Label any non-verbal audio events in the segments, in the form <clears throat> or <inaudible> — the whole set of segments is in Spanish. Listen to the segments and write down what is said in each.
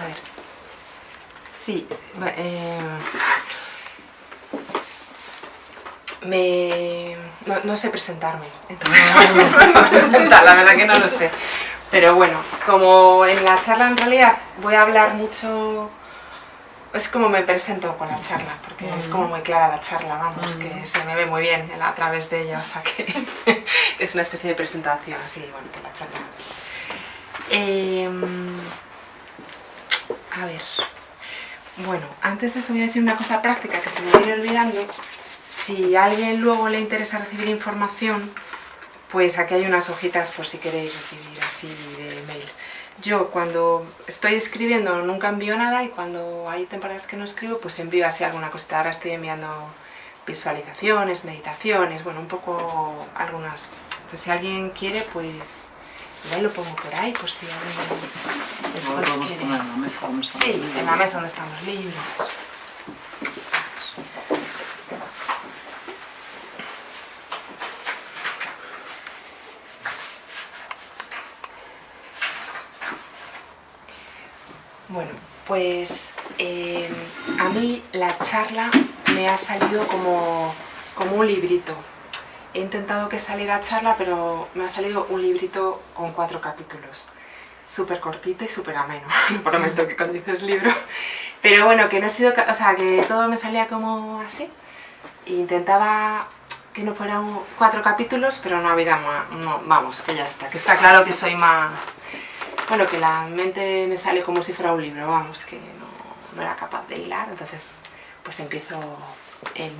a ver. Sí, eh, me... No, sé presentarme, entonces la verdad que no lo sé. Pero bueno, como en la charla en realidad voy a hablar mucho... Es como me presento con la charla, porque es como muy clara la charla, vamos, que se me ve muy bien a través de ella, o sea que <laughs> es una especie de presentación así, bueno, que la charla. Em, a ver, bueno, antes de eso voy a decir una cosa práctica que se me viene olvidando. Si a alguien luego le interesa recibir información, pues aquí hay unas hojitas por si queréis recibir así de mail. Yo cuando estoy escribiendo nunca envío nada y cuando hay temporadas que no escribo pues envío así alguna cosita. Ahora estoy enviando visualizaciones, meditaciones, bueno, un poco algunas. Entonces si alguien quiere pues ya lo pongo por ahí por si alguien después quiere. Poner en la mesa donde sí, en la mesa donde están los libros. Bueno, pues eh, a mí la charla me ha salido como, como un librito. He intentado que saliera charla, pero me ha salido un librito con cuatro capítulos. Súper cortito y súper ameno, <laughs> lo prometo que cuando dices libro. Pero bueno, que no ha sido, o sea, que todo me salía como así. Intentaba que no fueran cuatro capítulos, pero no había más, no, vamos, que ya está, que está claro que soy más bueno, que la mente me sale como si fuera un libro, vamos, que no, era capaz de hilar, entonces pues empiezo el,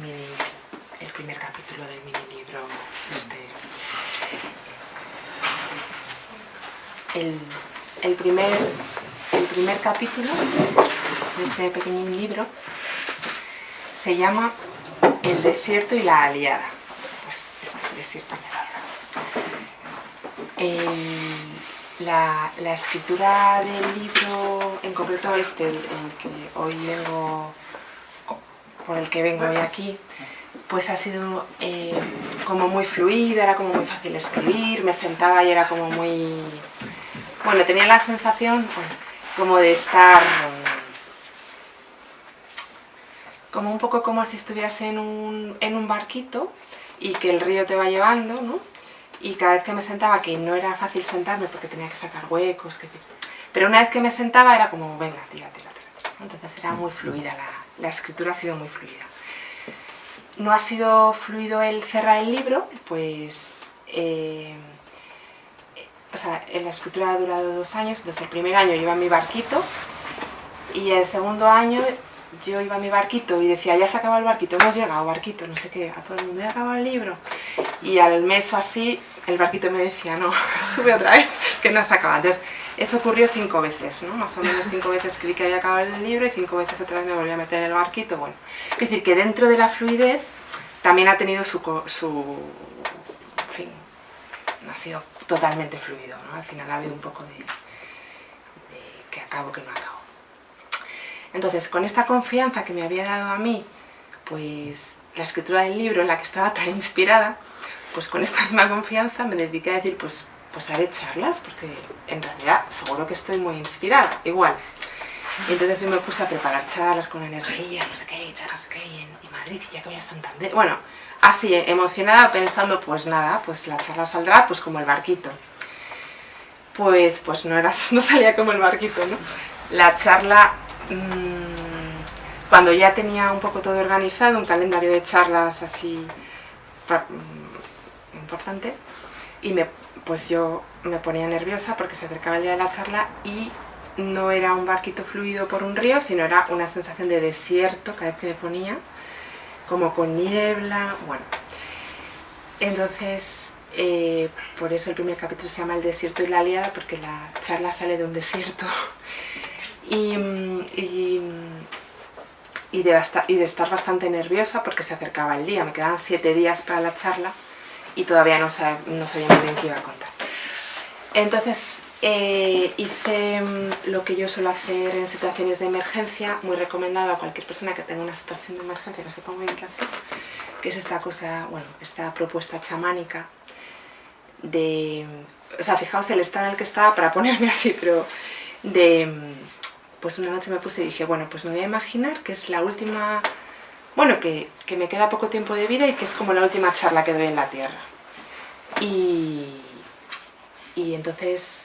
el primer capítulo del mini libro. Este, el, primer, el primer capítulo de este pequeño libro se llama El desierto y la aliada. Pues el desierto y la aliada. La, escritura del libro, en concreto este, el, que hoy vengo, por el que vengo hoy aquí, pues ha sido eh, como muy fluida, era como muy fácil escribir, me sentaba y era como muy... Bueno, tenía la sensación como de estar... Como un poco como si estuvieras en un, en un barquito y que el río te va llevando, ¿no? y cada vez que me sentaba, que no era fácil sentarme porque tenía que sacar huecos, pero una vez que me sentaba era como, venga, tira, tira, tira. Entonces era muy fluida, la, escritura ha sido muy fluida. No ha sido fluido el cerrar el libro, pues... Eh, o sea, la escritura ha durado dos años, entonces el primer año iba en mi barquito y el segundo año yo iba a mi barquito y decía, ya se acabó el barquito, hemos llegado, barquito, no sé qué, a todo el mundo, ya acabado el libro. Y al mes o así, el barquito me decía, no, <laughs> sube otra vez, que no se acaba. Entonces, eso ocurrió cinco veces, ¿no? Más o menos cinco veces creí que había acabado el libro y cinco veces otra vez me volví a meter en el barquito, bueno. Es decir, que dentro de la fluidez también ha tenido su, su en fin, no ha sido totalmente fluido, ¿no? Al final ha habido un poco de, de que acabo, que no acabo. Entonces, con esta confianza que me había dado a mí, pues la escritura del libro en la que estaba tan inspirada, pues con esta misma confianza me dediqué a decir, pues, pues haré charlas, porque en realidad seguro que estoy muy inspirada, igual. Y entonces yo me puse a preparar charlas con energía, no sé qué, charlas, no sé qué, y en Madrid, ya que voy a Santander. Bueno, así, emocionada, pensando, pues nada, pues la charla saldrá pues como el barquito. Pues, pues no, era, <laughs> no salía como el barquito, ¿no? La charla Mm, cuando ya tenía un poco todo organizado, un calendario de charlas así mm, importante, y me, pues yo me ponía nerviosa porque se acercaba el día de la charla y no era un barquito fluido por un río, sino era una sensación de desierto cada vez que me ponía, como con niebla, bueno. Entonces, eh, por eso el primer capítulo se llama El desierto y la aliada, porque la charla sale de un desierto <laughs> y, y, de y, de estar bastante nerviosa porque se acercaba el día, me quedaban siete días para la charla y todavía no, sabía muy bien qué iba a contar. Entonces eh, hice mm, lo que yo suelo hacer en situaciones de emergencia, muy recomendado a cualquier persona que tenga una situación de emergencia que no sepa muy bien qué hacer, que es esta cosa, bueno, esta propuesta chamánica de... O sea, fijaos el estado en el que estaba para ponerme <laughs> así, pero de pues una noche me puse y dije, bueno, pues me voy a imaginar que es la última, bueno, que me queda poco tiempo de vida y que es como la última charla que doy en la Tierra. Y, y entonces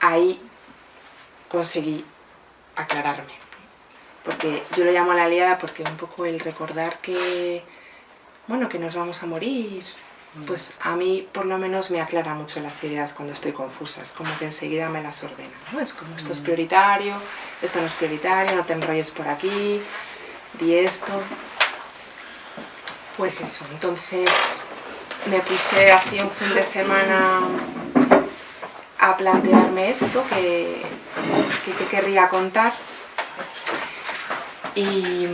ahí conseguí aclararme. Porque yo lo llamo a la aliada porque un poco el recordar que, bueno, que nos vamos a morir, pues a mí por lo menos me aclara mucho las ideas cuando estoy confusas, como que enseguida me las ordena, ¿no? Es como esto es prioritario, esto no es prioritario, no te enrolles por aquí, di esto. Pues eso, entonces me puse así un fin de semana a plantearme esto que, que, querría contar. Y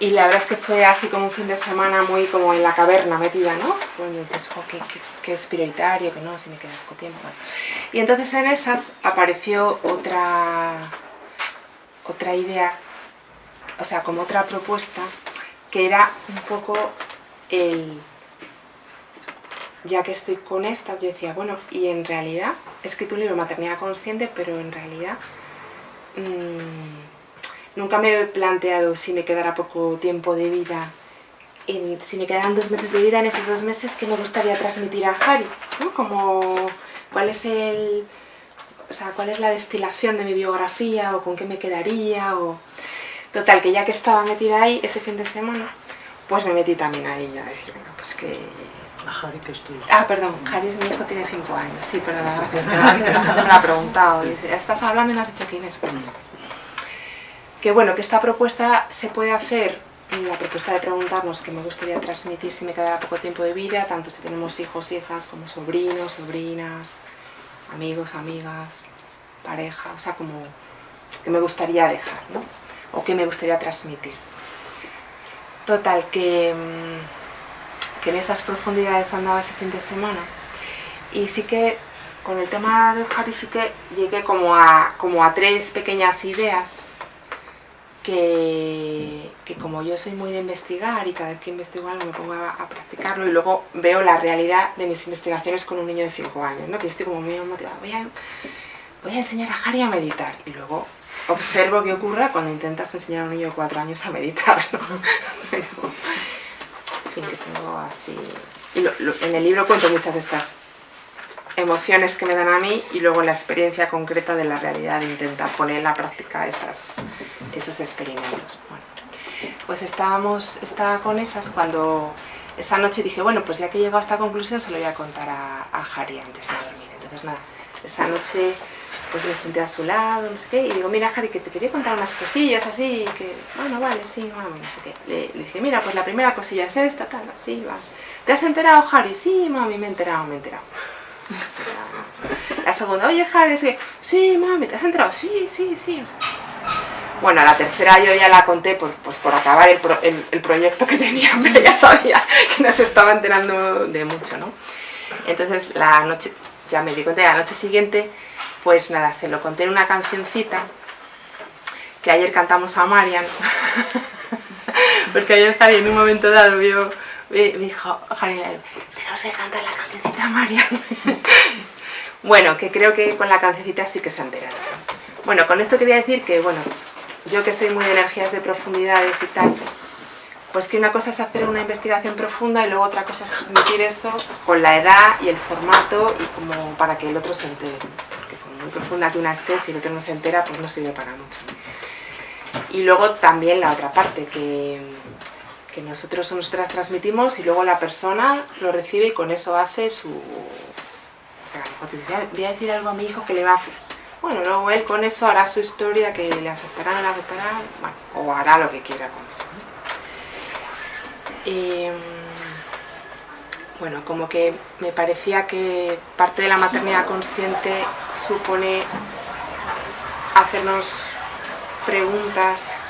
y la verdad es que fue así como un fin de semana muy como en la caverna metida, ¿no? Pues, que, es prioritario, que no, si me queda poco tiempo. Y entonces en esas apareció otra, otra idea, o sea, como otra propuesta, que era un poco el... Ya que estoy con esta, yo decía, bueno, y en realidad, he escrito un libro, Maternidad Consciente, pero en realidad... Mmm, Nunca me he planteado si me quedara poco tiempo de vida, en, si me quedaran dos meses de vida, en esos dos meses, ¿qué me gustaría transmitir a Harry? ¿no? Como, ¿cuál es el... O sea, cuál es la destilación de mi biografía o con qué me quedaría o... Total, que ya que estaba metida ahí ese fin de semana, pues me metí también ahí ya bueno, pues que... A Harry que estoy. Ah, perdón, Harry es mi hijo, tiene cinco años. Sí, perdón, gracias. <laughs> la gente me lo ha preguntado. Dice, ¿estás hablando y no has dicho quién es? Pues eso que bueno, que esta propuesta se puede hacer, la propuesta de preguntarnos qué me gustaría transmitir si me quedara poco tiempo de vida, tanto si tenemos hijos, hijas, como sobrinos, sobrinas, amigos, amigas, pareja, o sea, como que me gustaría dejar, ¿no? O que me gustaría transmitir. Total, que, mm, que en esas profundidades andaba ese fin de semana y sí que con el tema de Harry sí que llegué como a, como a tres pequeñas ideas que, como yo soy muy de investigar y cada vez que investigo algo me pongo a, practicarlo y luego veo la realidad de mis investigaciones con un niño de 5 años, ¿no? que yo estoy como muy motivada, voy a, enseñar a Harry a meditar y luego observo qué ocurre cuando intentas enseñar a un niño de 4 años a meditar, <laughs> en fin, que tengo así... En el libro cuento muchas de estas emociones que me dan a mí y luego la experiencia concreta de la realidad de intentar poner en la práctica esas, esos experimentos. Bueno, pues estábamos, estaba con esas cuando esa noche dije, bueno, pues ya que he llegado a esta conclusión se lo voy a contar a, a Harry antes de dormir. Entonces nada, esa noche pues me senté a su lado, no sé qué, y digo, mira Harry, que te quería contar unas cosillas así, que, bueno, vale, sí, vamos, no sé qué. Le, dije, mira, pues la primera cosilla es esta, tal, sí, va. ¿Te has enterado, Harry? Sí, mami, me he enterado, me he enterado. <laughs> La segunda, oye Harry, es que, sí, mami, ¿te has enterado? Sí, sí, sí. Bueno, la tercera yo ya la conté por, pues por acabar el, proyecto que <laughs> tenía, pero ya sabía que no se estaba enterando de mucho, ¿no? Entonces la noche, ya me di cuenta, la noche siguiente, pues nada, se lo conté en una cancioncita que ayer cantamos a Marian, <laughs> porque ayer Harry en un momento dado vio me dijo, Harry, tenemos que cantar la cancioncita Marian. <laughs> bueno, que creo que con la cancioncita sí que se ha enterado. Bueno, con esto quería decir que, bueno, yo que soy muy de energías de profundidades y tal, pues que una cosa es hacer una investigación profunda y luego otra cosa es transmitir eso con la edad y el formato y como para que el otro se entere. Porque con muy profunda que una esté, si el otro no se entera, pues no sirve para mucho. Y luego también la otra parte, que que nosotros o nosotras transmitimos y luego la persona lo recibe y con eso hace su... O sea, voy a decir algo a mi hijo que le va a... Bueno, luego él con eso hará su historia que le afectará, no le afectará, bueno, o hará lo que quiera con eso. Em, bueno, como que me parecía que parte de la maternidad consciente supone hacernos preguntas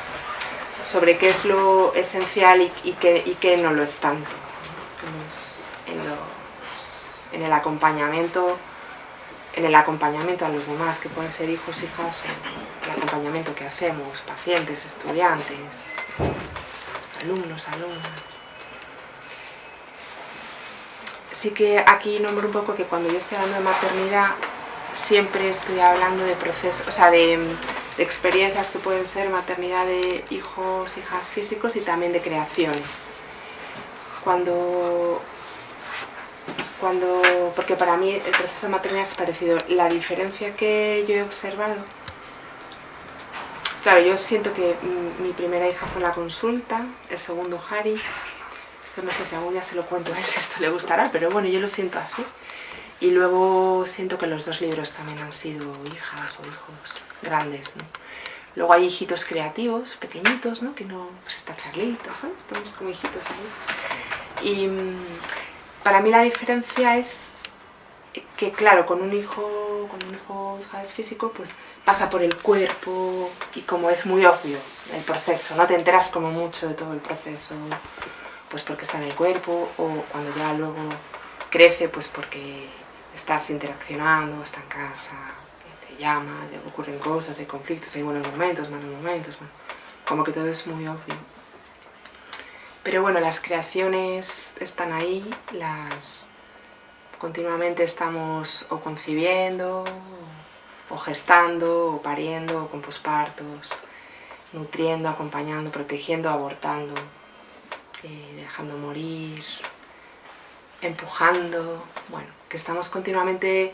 sobre qué es lo esencial y, qué, no lo es tanto. En, el acompañamiento en el acompañamiento a los demás, que pueden ser hijos, hijas, el acompañamiento que hacemos, pacientes, estudiantes, alumnos, alumnas. sí que aquí nombro un poco que cuando yo estoy hablando de maternidad siempre estoy hablando de procesos, o sea, de, experiencias que pueden ser maternidad de hijos, hijas físicos y también de creaciones. Cuando, cuando, porque para mí el proceso de maternidad es parecido. La diferencia que yo he observado, claro, yo siento que mi primera hija fue la consulta, el segundo Harry, esto no sé si algún día se lo cuento a ver <laughs> si esto le gustará, pero bueno, yo lo siento así. Y luego siento que los dos libros también han sido hijas o hijos grandes, ¿no? Luego hay hijitos creativos, pequeñitos, ¿no? Que no, pues está Charlita, ¿sabes? Estamos como hijitos ahí. Y mm, para mí la diferencia es que, claro, con un hijo, con un hijo hija es físico, pues pasa por el cuerpo y como es muy obvio el proceso, no te enteras como mucho de todo el proceso, pues porque está en el cuerpo o cuando ya luego crece, pues porque estás interaccionando, está en casa, te llama, ocurren cosas, hay conflictos, hay buenos momentos, malos momentos, como que todo es muy obvio. Pero bueno, las creaciones están ahí, las continuamente estamos o concibiendo, o gestando, o pariendo, o con pospartos, nutriendo, acompañando, protegiendo, abortando, eh, dejando morir, empujando, bueno, que estamos continuamente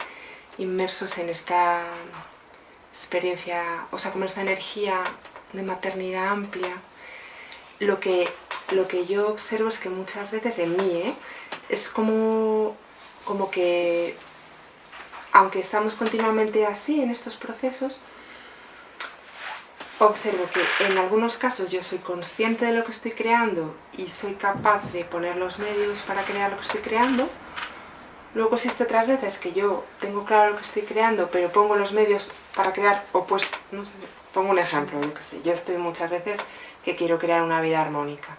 inmersos en esta experiencia, o sea, como esta energía de maternidad amplia, lo que, lo que yo observo es que muchas veces en mí, ¿eh? es como, como que, aunque estamos continuamente así en estos procesos, observo que en algunos casos yo soy consciente de lo que estoy creando y soy capaz de poner los medios para crear lo que estoy creando. Luego existe otras veces que yo tengo claro lo que estoy creando, pero pongo los medios para crear, o pues, no sé, pongo un ejemplo, yo que sé, yo estoy muchas veces que quiero crear una vida armónica,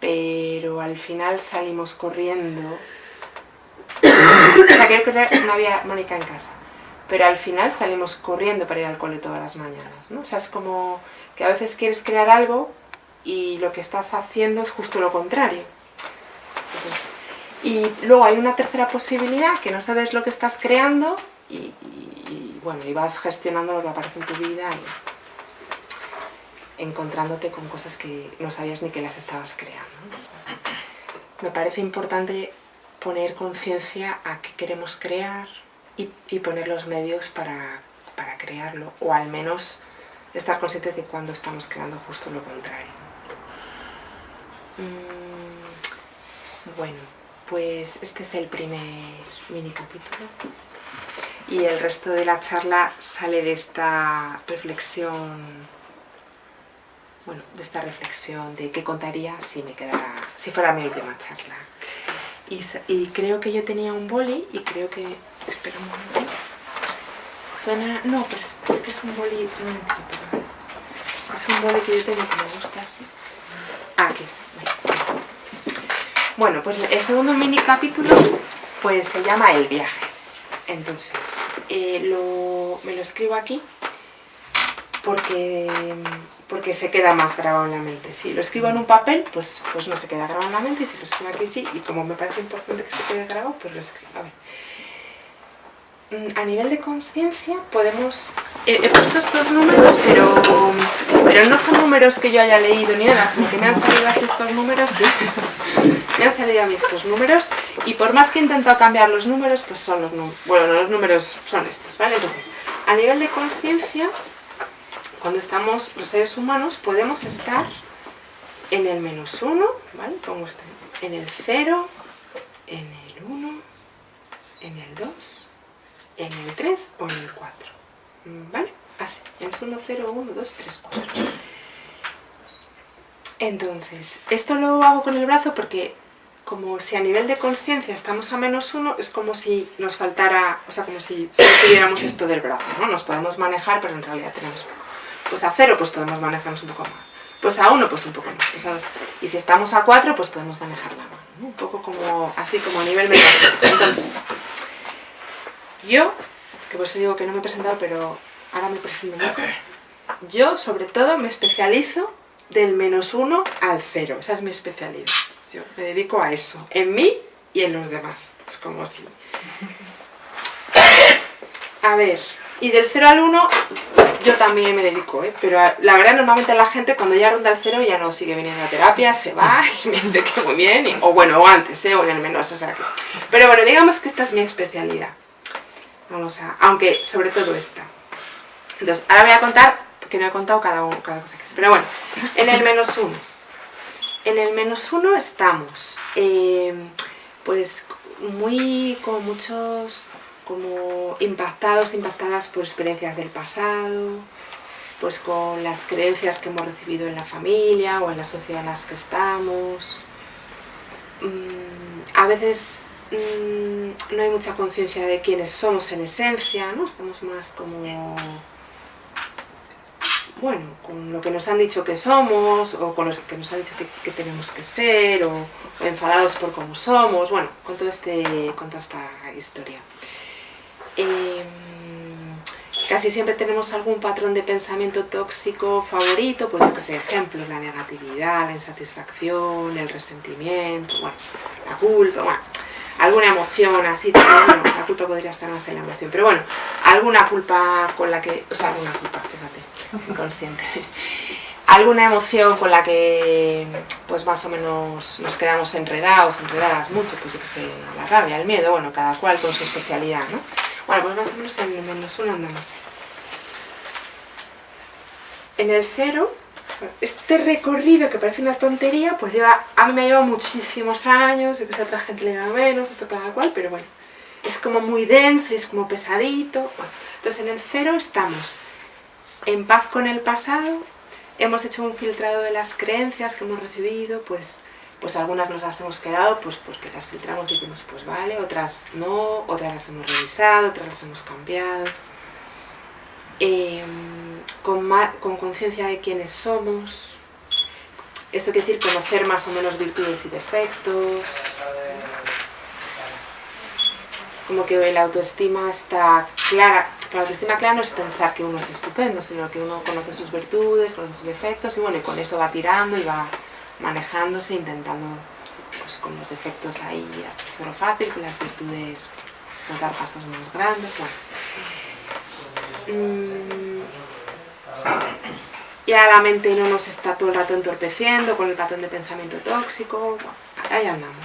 pero al final salimos corriendo, quiero crear una vida armónica en casa, pero al final salimos corriendo para ir al cole todas las mañanas, ¿no? O sea, es como que a veces quieres crear algo y lo que estás haciendo es justo lo contrario. y luego hay una tercera posibilidad, que no sabes lo que estás creando y, bueno, y vas gestionando lo que aparece en tu vida y encontrándote con cosas que no sabías ni que las estabas creando. me parece importante poner conciencia a qué queremos crear, y, poner los medios para, crearlo, o al menos estar conscientes de cuando estamos creando justo lo contrario. Mm, bueno, pues este es el primer mini capítulo y el resto de la charla sale de esta reflexión bueno, de esta reflexión de qué contaría si me quedara, si fuera mi última charla. Y, creo que yo tenía un boli y creo que Espera un momento. Suena... No, pero es, que es un boli... Es un boli que yo tengo que me gusta así. Ah, aquí está. Bueno, pues el segundo mini capítulo pues se llama El viaje. Entonces, eh, lo, me lo escribo aquí porque, porque se queda más grabado en la mente. Si lo escribo en un papel, pues, pues no se queda grabado en la mente, y si lo escribo aquí sí, y como me parece importante que se quede grabado, pues lo escribo. A ver. Mm, a nivel de conciencia podemos... He, puesto estos números, pero, pero no son números que yo haya leído ni nada, sino que me han salido así estos números, sí. <laughs> me han salido a mí estos números, y por más que he intentado cambiar los números, pues son los números, bueno, los números son estos, ¿vale? Entonces, a nivel de conciencia, cuando estamos los seres humanos, podemos estar en el menos uno, ¿vale? Pongo esto en el cero, en el uno, en el dos, en el 3 o en el 4. ¿Vale? Así, en 1, 0, 1, 2, 3, 4. Entonces, esto lo hago con el brazo porque como si a nivel de conciencia estamos a menos 1, es como si nos faltara, o sea, como si solo tuviéramos esto del brazo, ¿no? Nos podemos manejar, pero en realidad tenemos Pues a 0, pues podemos manejarnos un poco más. Pues a 1, pues un poco más. Pues y si estamos a 4, pues podemos manejar la mano, ¿no? Un poco como, así como a nivel mental. Entonces, yo, que por eso digo que no me he presentado, pero ahora me presento Yo, sobre todo, me especializo del menos uno al cero. Esa es mi especialidad. Yo me dedico a eso. En mí y en los demás. Es como si... A ver, y del 0 al 1 yo también me dedico, ¿eh? pero la verdad normalmente la gente cuando ya ronda el 0 ya no sigue viniendo a terapia, se va <laughs> y me dice que muy bien, o bueno, o antes, ¿eh? o en el menos, o sea que... Pero bueno, digamos que esta es mi especialidad. Vamos a... aunque sobre todo esta. Entonces, ahora voy a contar, porque no he contado cada, uno, cada cosa que es. Pero bueno, en el menos 1. En el menos 1 estamos, eh, pues muy con muchos como impactados, impactadas por experiencias del pasado, pues con las creencias que hemos recibido en la familia o en la sociedad en las que estamos. Mm, a veces mm, no hay mucha conciencia de quiénes somos en esencia, ¿no? Estamos más como... Bueno, con lo que nos han dicho que somos, o con lo que nos han dicho que, tenemos que ser, o, enfadados por cómo somos, bueno, con, todo este, con toda esta historia. Em, casi siempre tenemos algún patrón de pensamiento tóxico favorito, pues yo que sé, ejemplos, la negatividad, la insatisfacción, el resentimiento, bueno, la culpa, bueno, alguna emoción así también, la culpa podría estar más en la emoción, pero bueno, alguna culpa con la que, o sea, alguna culpa, fíjate, <laughs> inconsciente, alguna emoción con la que pues más o menos nos quedamos enredados, enredadas mucho, pues yo que sé, la rabia, el miedo, bueno, cada cual con su especialidad, ¿no? Bueno, pues más o menos en el menos uno andamos. En el cero, este recorrido que parece una tontería, pues lleva, a mí me lleva muchísimos años, a otra gente le lleva menos, esto cada cual, pero bueno, es como muy denso, es como pesadito. entonces en el cero estamos en paz con el pasado, hemos hecho un filtrado de las creencias que hemos recibido, pues pues algunas nos las hemos quedado pues porque las filtramos y decimos pues vale, otras no, otras las hemos revisado, otras las hemos cambiado. Em, con conciencia de quiénes somos, esto quiere decir conocer más o menos virtudes y defectos, como que la autoestima está clara, la autoestima clara no es pensar que uno es estupendo, sino que uno conoce sus virtudes, conoce sus defectos y bueno, y con eso va tirando y va manejándose, intentando pues, con los defectos ahí hacerlo fácil, con las virtudes pues, dar pasos más grandes. Mm. Ya la mente no nos está todo el rato entorpeciendo con el patrón de pensamiento tóxico. ahí andamos.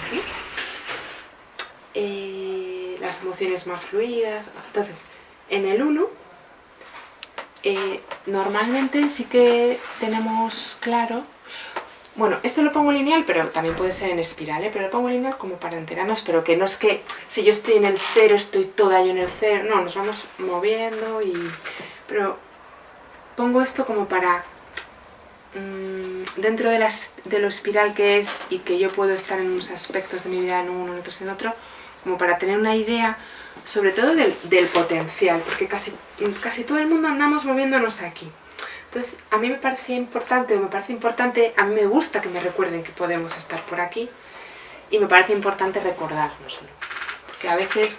Eh, las emociones más fluidas. Entonces, en el 1, eh, normalmente sí que tenemos claro bueno, esto lo pongo lineal, pero también puede ser en espiral, ¿eh? pero lo pongo lineal como para enterarnos, pero que no es que si yo estoy en el cero, estoy toda yo en el cero, no, nos vamos moviendo y... Pero pongo esto como para... Mm, dentro de, las, de lo espiral que es y que yo puedo estar en unos aspectos de mi vida en uno, en otros en otro, como para tener una idea sobre todo del, del potencial, porque casi, casi todo el mundo andamos moviéndonos aquí. Entonces, a mí me parecía importante, o me parece importante, a mí me gusta que me recuerden que podemos estar por aquí, y me parece importante recordárnoslo. Porque a veces,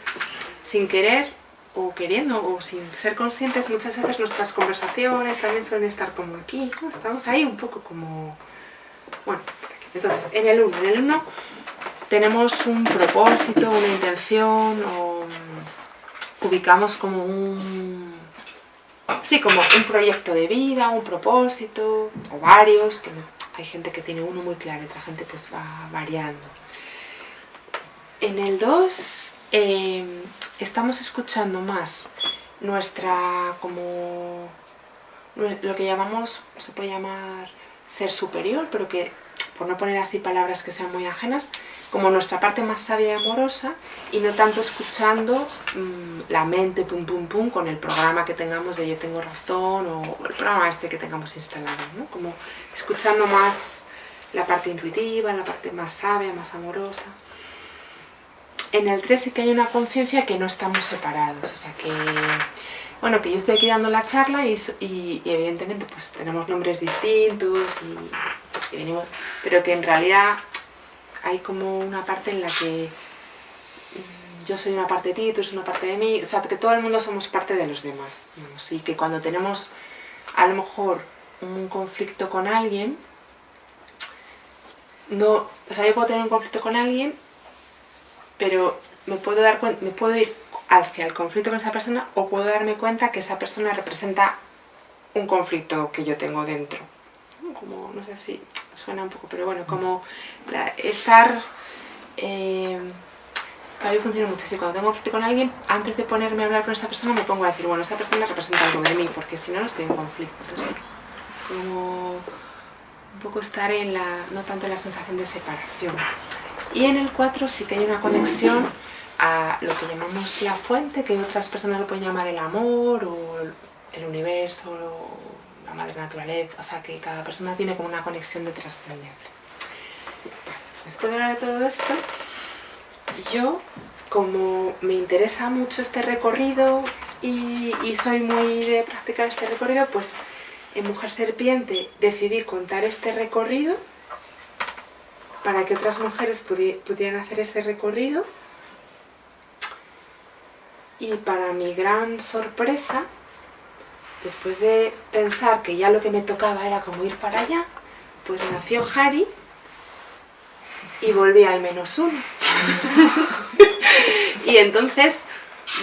sin querer, o queriendo, o sin ser conscientes, muchas veces nuestras conversaciones también suelen estar como aquí, estamos ahí un poco como... Bueno, entonces, en el 1, en el 1 tenemos un propósito, una intención, o ubicamos como un Sí, como un proyecto de vida, un propósito, o varios, que hay gente que tiene uno muy claro otra gente pues va variando. En el 2 em, estamos escuchando más nuestra, como, lo que llamamos, se puede llamar ser superior, pero que, por no poner así palabras que sean muy ajenas, como nuestra parte más sabia y amorosa y no tanto escuchando mm, la mente pum pum pum con el programa que tengamos de yo tengo razón o el programa este que tengamos instalado, ¿no? como escuchando más la parte intuitiva, la parte más sabia, más amorosa. En el 3 sí que hay una conciencia que no estamos separados, o sea que, bueno, que yo estoy aquí dando la charla y, y, evidentemente pues tenemos nombres distintos y, y venimos, pero que en realidad hay como una parte en la que mm, yo soy una parte de ti, tú eres una parte de mí, o sea, que todo el mundo somos parte de los demás, y que cuando tenemos a lo mejor un conflicto con alguien, no, o sea, yo puedo tener un conflicto con alguien pero me puedo, dar me puedo ir hacia el conflicto con esa persona o puedo darme cuenta que esa persona representa un conflicto que yo tengo dentro. Como, no sé si suena un poco, pero bueno, como estar... Eh, para mí funciona mucho así, cuando tengo conflicto con alguien, antes de ponerme a hablar con esa persona me pongo a decir, bueno, esa persona representa algo de mí, porque si no, no estoy en conflicto. como un poco estar en la, no tanto en la sensación de separación. Y en el 4 sí que hay una conexión a lo que llamamos la fuente, que otras personas lo pueden llamar el amor, o el universo, o madre naturaleza, o sea que cada persona tiene como una conexión de trascendencia. Después de hablar de todo esto, yo, como me interesa mucho este recorrido y, soy muy de practicar este recorrido, pues en Mujer Serpiente decidí contar este recorrido para que otras mujeres pudieran hacer ese recorrido y para mi gran sorpresa, después de pensar que ya lo que me tocaba era como ir para allá, pues nació Harry y volví al menos uno. <laughs> y entonces,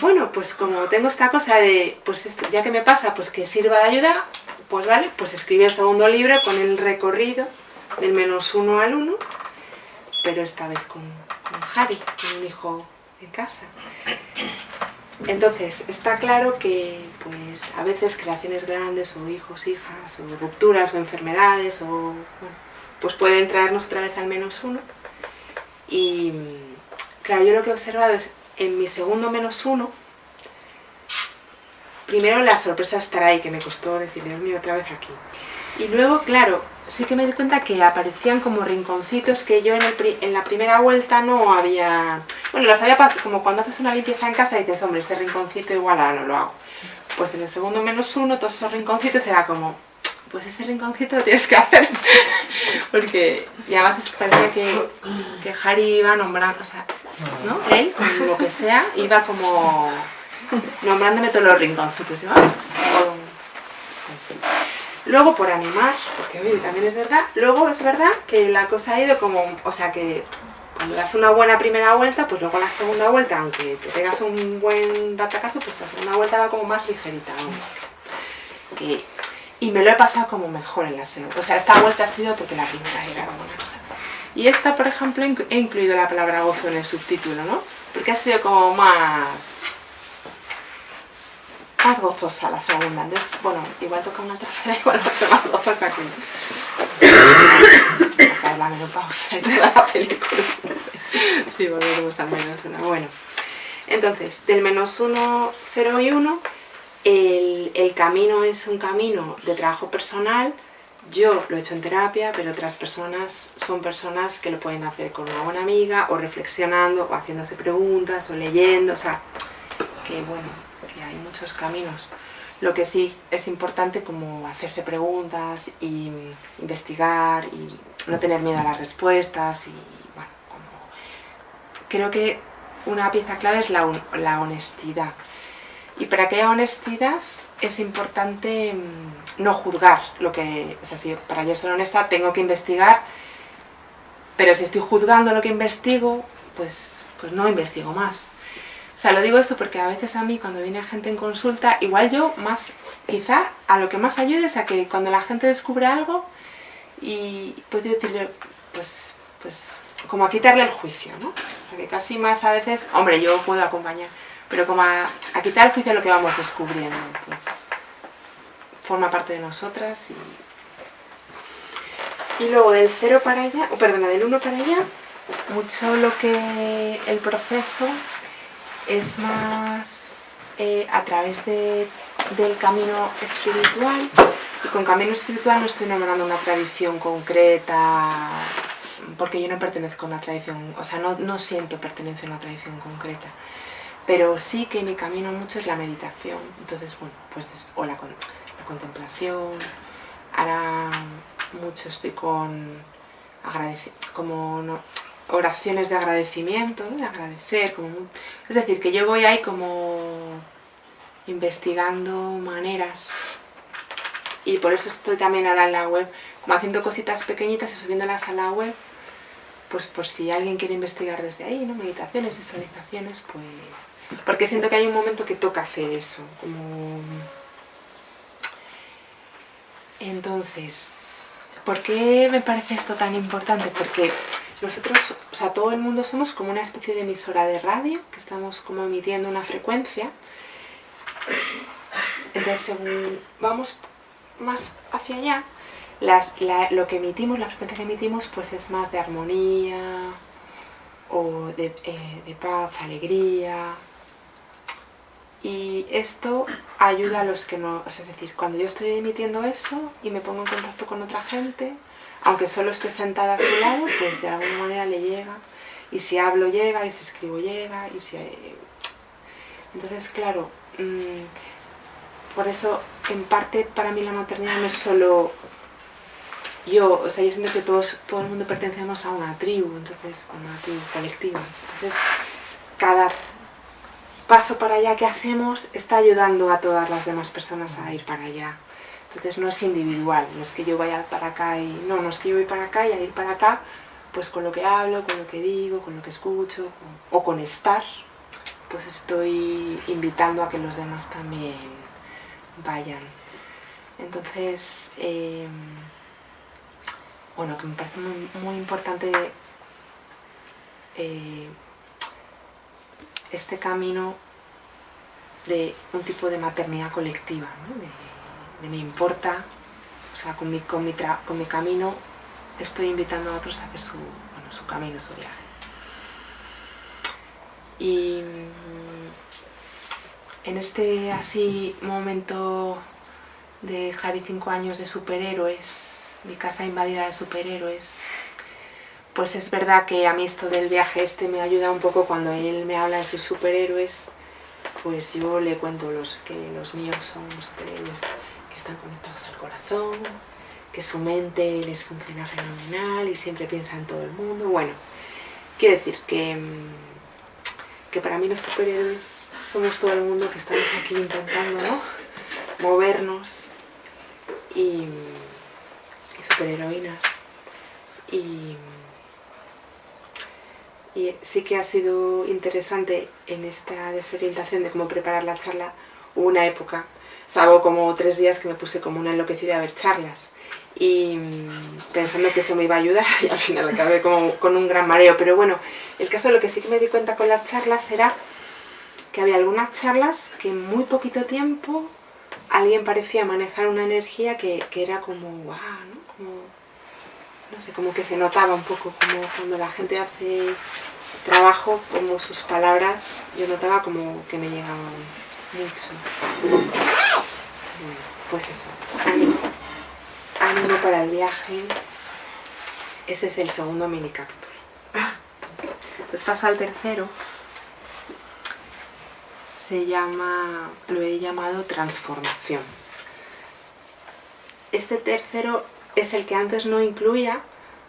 bueno, pues como tengo esta cosa de, pues ya que me pasa, pues que sirva de ayuda, pues vale, pues escribí el segundo libro con el recorrido del menos uno al uno, pero esta vez con, con Harry, con un hijo en casa. Entonces, está claro que pues, a veces creaciones grandes, o hijos, hijas, o rupturas, o enfermedades, o, bueno, pues pueden traernos otra vez al menos uno. Y claro, yo lo que he observado es, en mi segundo menos uno, primero la sorpresa de estar ahí, que me costó decir, Dios mío, otra vez aquí. Y luego, claro, sí que me di cuenta que aparecían como rinconcitos que yo en, en la primera vuelta no había... Bueno, los había pasado, como cuando haces una limpieza en casa y dices, hombre, este rinconcito igual ahora no lo hago. Pues en el segundo menos uno, todos esos rinconcitos era como, pues ese rinconcito lo tienes que hacer. <laughs> Porque y además parecía que, que Harry iba nombrando, o sea, ¿no? Él, lo que sea, iba como nombrándome todos los rinconcitos. Y, ah, pues, Luego por animar, porque oye, también es verdad, luego es verdad que la cosa ha ido como, o sea que cuando das una buena primera vuelta, pues luego la segunda vuelta, aunque te pegas un buen batacazo, pues la segunda vuelta va como más ligerita, y me lo he pasado como mejor en la segunda. O sea, esta vuelta ha sido porque la primera era como una cosa. Y esta, por ejemplo, he incluido la palabra gozo en el subtítulo, ¿no? Porque ha sido como más más gozosa la segunda. Entonces, bueno, igual toca una tercera, <laughs> igual va a ser más gozosa que la menopausa y toda la película. <laughs> No sé. Sí, volveremos al menos una. Bueno, entonces, del menos uno, cero y uno, el, el camino es un camino de trabajo personal. Yo lo he hecho en terapia, pero otras personas son personas que lo pueden hacer con una buena amiga, o reflexionando, o haciéndose preguntas, o leyendo, o sea, que bueno, hay muchos caminos. Lo que sí es importante como hacerse preguntas y investigar y no tener miedo a las respuestas y bueno, creo que una pieza clave es la, la honestidad. Y para que haya honestidad es importante mm, no juzgar lo que... O sea, si para yo ser honesta tengo que investigar, pero si estoy juzgando lo que investigo, pues, pues no investigo más. O sea, lo digo esto porque a veces a mí cuando viene gente en consulta, igual yo más, quizá a lo que más ayude es a que cuando la gente descubre algo y pues yo decirle, pues, pues, como a quitarle el juicio, ¿no? O sea, que casi más a veces, hombre, yo puedo acompañar, pero como a, quitar el juicio de lo que vamos descubriendo, pues forma parte de nosotras y... Luego del cero para allá, o perdona, del uno para allá, mucho lo que el proceso es más eh, a través del camino espiritual y con camino espiritual no estoy nombrando una tradición concreta porque yo no pertenezco a una tradición, o sea, no, siento pertenencia a una tradición concreta. Pero sí que mi camino mucho es la meditación. Entonces bueno, pues o la, la contemplación. Ahora mucho estoy con como no, oraciones de agradecimiento, de agradecer, como, es decir, que yo voy ahí como investigando maneras y por eso estoy también ahora en la web, como haciendo cositas pequeñitas y subiéndolas a la web pues por si alguien quiere investigar desde ahí, ¿no? Meditaciones, visualizaciones, pues... Porque siento que hay un momento que toca hacer eso, como... Entonces, ¿por qué me parece esto tan importante? Porque nosotros, o sea, todo el mundo somos como una especie de emisora de radio, que estamos como emitiendo una frecuencia. Entonces, según vamos más hacia allá, lo que emitimos, la frecuencia que emitimos, pues es más de armonía, o de, eh, de paz, alegría, y esto ayuda a los que no... es decir, cuando yo estoy emitiendo eso y me pongo en contacto con otra gente, aunque solo esté sentada a su lado, pues de alguna manera le llega. Y si hablo llega, y si escribo llega, y si... Entonces, claro, mm, por eso, en parte, para mí la maternidad no es solo yo, o sea, yo siento que todos, todo el mundo pertenecemos a una tribu, entonces, a una tribu colectiva. Entonces, cada paso para allá que hacemos está ayudando a todas las demás personas a ir para allá. Entonces no es individual, no es que yo vaya para acá y... No, no es que yo voy para acá y al ir para acá, pues con lo que hablo, con lo que digo, con lo que escucho, o con estar, pues estoy invitando a que los demás también vayan. Entonces, em, bueno, que me parece muy, importante eh, este camino de un tipo de maternidad colectiva, de, me importa, o sea, con mi, con, mi con mi camino estoy invitando a otros a hacer su, su camino, su viaje. Y en este así momento de Harry 5 años de superhéroes, mi casa invadida de superhéroes, pues es verdad que a mí esto del viaje este me ayuda un poco cuando él me habla de sus superhéroes, pues yo le cuento los, que los míos son superhéroes que están conectados al corazón, que su mente les funciona fenomenal y siempre piensa en todo el mundo. Bueno, quiero decir que, que para mí los superhéroes somos todo el mundo que estamos aquí intentando ¿no? movernos y, y superheroínas. Y y sí que ha sido interesante en esta desorientación de cómo preparar la charla. Una época, salvo como tres días que me puse como una enloquecida a ver charlas y mm, pensando que eso me iba a ayudar <laughs> y al final acabé como con un gran mareo, pero bueno, el caso de lo que sí que me di cuenta con las charlas era que había algunas charlas que en muy poquito tiempo alguien parecía manejar una energía que, era como, wow, ¿no? Sé, como que se notaba un poco, como cuando la gente hace trabajo, como sus palabras, yo notaba como que me llegaban mucho. pues eso, ánimo, ánimo para el viaje. Ese es el segundo mini capítulo. Pues paso al tercero. Se llama, lo he llamado transformación. Este tercero es el que antes no incluía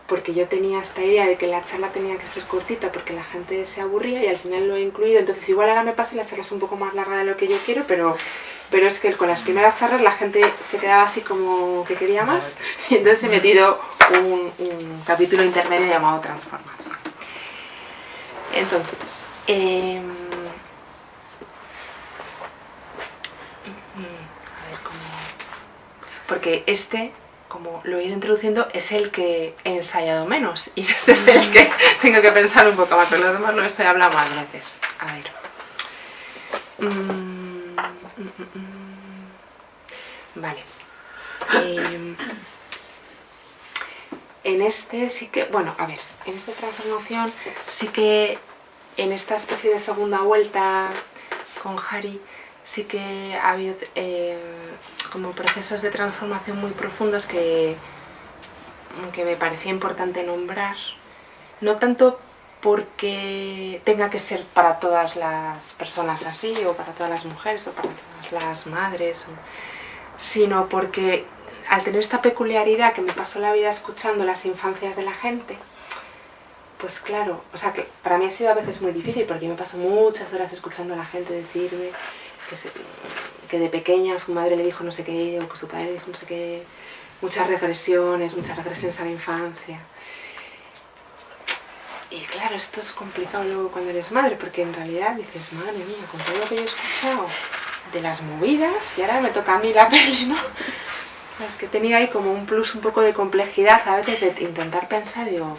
porque yo tenía esta idea de que la charla tenía que ser cortita porque la gente se aburría y al final lo he incluido, entonces igual ahora me pasa y la charla es un poco más larga de lo que yo quiero, pero, pero es que con las primeras charlas la gente se quedaba así como que quería más <laughs> y entonces he metido un, capítulo intermedio llamado Transformación. Entonces, em, a ver cómo... Porque este como lo he ido introduciendo, es el que he ensayado menos y <laughs> este es el que tengo que pensar un poco más, pero los demás lo estoy hablando más veces. A ver. Mm, mm, mm, vale. Em, en este sí que, bueno, a ver, en esta transformación sí que en esta especie de segunda vuelta con Harry sí que ha habido eh, como procesos de transformación muy profundos que, que me parecía importante nombrar. No tanto porque tenga que ser para todas las personas así, o para todas las mujeres, o para todas las madres, sino porque al tener esta peculiaridad que me pasó la vida escuchando las infancias de la gente, pues claro, o sea que para mí ha sido a veces muy difícil porque me paso muchas horas escuchando a la gente decirme que, de pequeña su madre le dijo no sé qué, o que su padre le dijo no sé qué, muchas regresiones, muchas regresiones a la infancia. y claro, esto es complicado luego cuando eres madre, porque en realidad dices, madre mía, con todo lo que yo he escuchado de las movidas, y ahora me toca a mí la <laughs> peli, ¿no? Es que tenía ahí como un plus, un poco de complejidad a veces de intentar pensar, digo,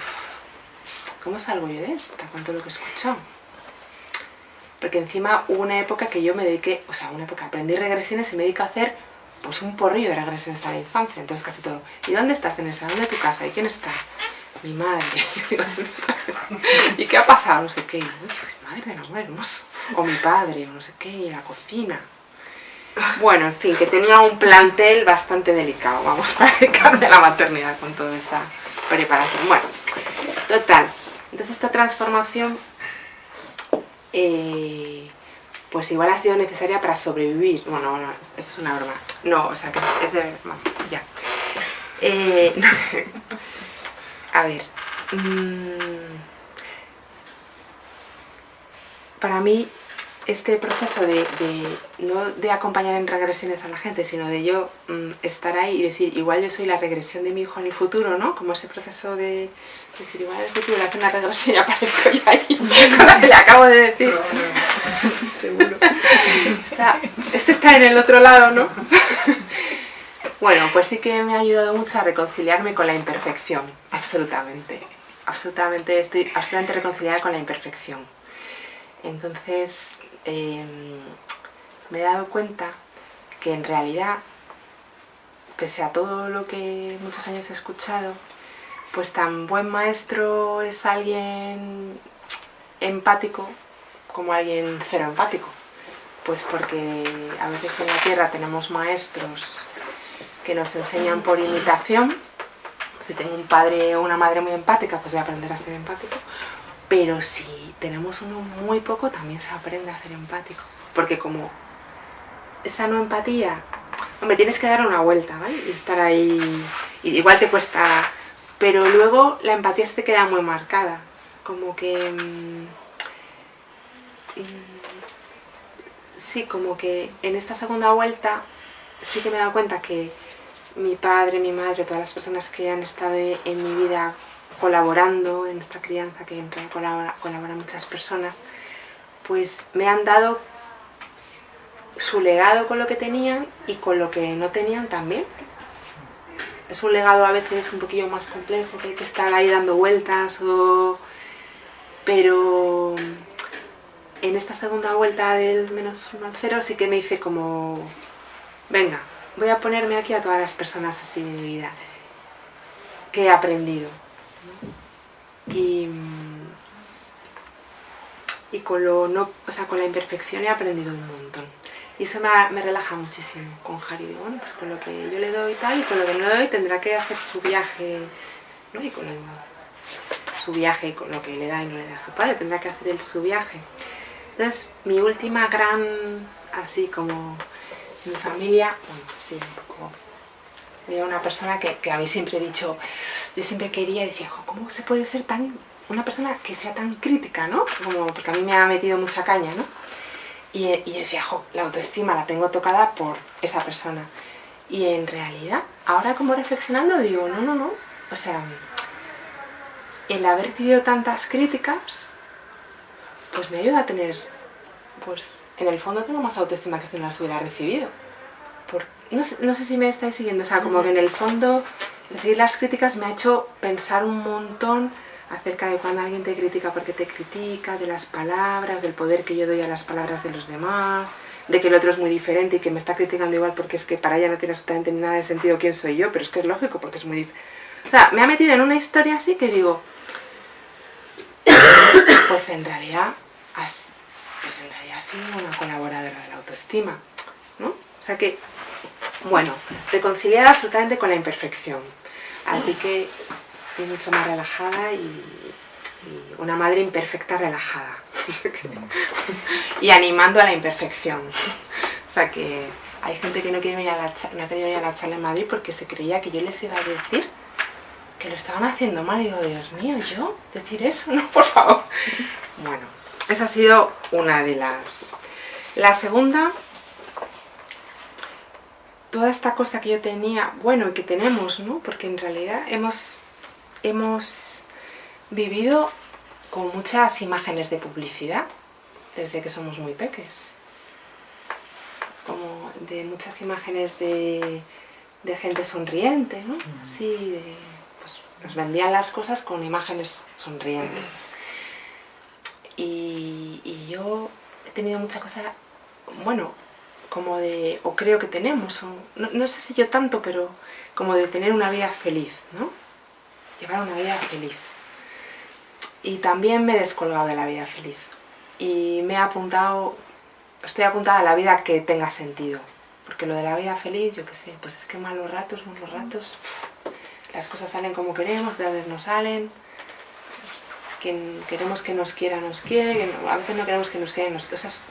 ¿cómo salgo yo de esta con todo lo que he escuchado? Porque encima hubo una época que yo me dediqué, o sea, una época, aprendí regresiones y me dediqué a hacer pues un porrillo de regresiones a la infancia, entonces casi todo. ¿Y dónde estás en el salón de tu casa? ¿Y quién está? Mi madre. <laughs> ¿Y qué ha pasado? No sé qué. Uy, pues madre del amor hermoso. O mi padre, o no sé qué, y la cocina. Bueno, en fin, que tenía un plantel bastante delicado, vamos, <laughs> para dedicarme a la maternidad con toda esa preparación. Bueno, total. Entonces esta transformación, eh, pues igual ha sido necesaria para sobrevivir. Bueno, no, esto es una broma. No, o sea, que es, de... ya. Eh, <laughs> a ver. Mm, para mí este proceso de, no de acompañar en regresiones a la gente, sino de yo mm, estar ahí y decir, igual yo soy la regresión de mi hijo en el futuro, ¿no? Como ese proceso de decir, igual en el futuro le hace una regresión y aparezco yo ahí <laughs> con la que le acabo de decir. <laughs> Seguro. Está, este está en el otro lado, ¿no? <laughs> bueno, pues sí que me ha ayudado mucho a reconciliarme con la imperfección, absolutamente. Absolutamente, estoy absolutamente reconciliada con la imperfección. Entonces, Em, me he dado cuenta que en realidad, pese a todo lo que muchos años he escuchado, pues tan buen maestro es alguien empático como alguien cero empático. Pues porque a veces en la Tierra tenemos maestros que nos enseñan por imitación. Si tengo un padre o una madre muy empática, pues voy a aprender a ser empático. Pero si tenemos uno muy poco, también se aprende a ser empático. Porque como esa no empatía, hombre, tienes que dar una vuelta, ¿vale? Y estar ahí, igual te cuesta, pero luego la empatía se te queda muy marcada. Como que... Mm, sí, como que en esta segunda vuelta sí que me he dado cuenta que mi padre, mi madre, todas las personas que han estado en mi vida colaborando en esta crianza, que en realidad colaboran muchas personas, pues me han dado su legado con lo que tenían y con lo que no tenían también. Es un legado a veces un poquillo más complejo, que hay que estar ahí dando vueltas, o... pero en esta segunda vuelta del menos uno al cero sí que me hice como, venga, voy a ponerme aquí a todas las personas así de mi vida que he aprendido y, y con, lo no, o sea, con la imperfección he aprendido un montón. Y eso me, relaja muchísimo con Harry. Digo, bueno, pues con lo que yo le doy tal y con lo que no le doy tendrá que hacer su viaje, ¿no? Y con su viaje y con lo que le da y no le da a su padre, tendrá que hacer él su viaje. Entonces, mi última gran, así como mi familia, bueno, sí, poco había una persona que, mí siempre dicho, yo siempre quería y decía, ¿cómo se puede ser tan una persona que sea tan crítica, ¿no? Como, porque a mí me ha metido mucha caña, ¿no? Y, y decía, jo, la autoestima la tengo tocada por esa persona. Y en realidad, ahora como reflexionando digo, no, no, no. O sea, el haber recibido tantas críticas, pues me ayuda a tener, pues en el fondo tengo más autoestima que si no las hubiera recibido no sé, si me estáis siguiendo, o sea, como que en el fondo recibir las críticas me ha hecho pensar un montón acerca de cuando alguien te critica porque te critica, de las palabras, del poder que yo doy a las palabras de los demás, de que el otro es muy diferente y que me está criticando igual porque es que para ella no tiene absolutamente nada de sentido quién soy yo, pero es que es lógico porque es muy diferente. O sea, me ha metido en una historia así que digo, <coughs> pues en realidad, pues en realidad sido una colaboradora de la autoestima, ¿no? O sea que bueno, reconciliada absolutamente con la imperfección. Así que estoy mucho más relajada y, una madre imperfecta relajada. <laughs> y animando a la imperfección. O sea que hay gente que no, quiere venir a la, no ha querido venir a la charla en Madrid porque se creía que yo les iba a decir que lo estaban haciendo mal. Y digo, Dios mío, ¿yo? ¿Decir eso? No, por favor. Bueno, esa ha sido una de las... La segunda toda esta cosa que yo tenía, bueno, y que tenemos, ¿no? Porque en realidad hemos, hemos vivido con muchas imágenes de publicidad, desde que somos muy peques. Como de muchas imágenes de, gente sonriente, ¿no? Sí, pues, nos vendían las cosas con imágenes sonrientes. Y, y yo he tenido mucha cosa, bueno, como de, o creo que tenemos, no, sé si yo tanto, pero como de tener una vida feliz, ¿no? Llevar una vida feliz. Y también me he descolgado de la vida feliz. Y me he apuntado, estoy apuntada a la vida que tenga sentido. Porque lo de la vida feliz, yo qué sé, pues es que malos ratos, malos ratos, las cosas salen como queremos, de donde no salen, quien queremos que nos quiera, nos quiere, a veces no queremos que nos quiera, nos cosas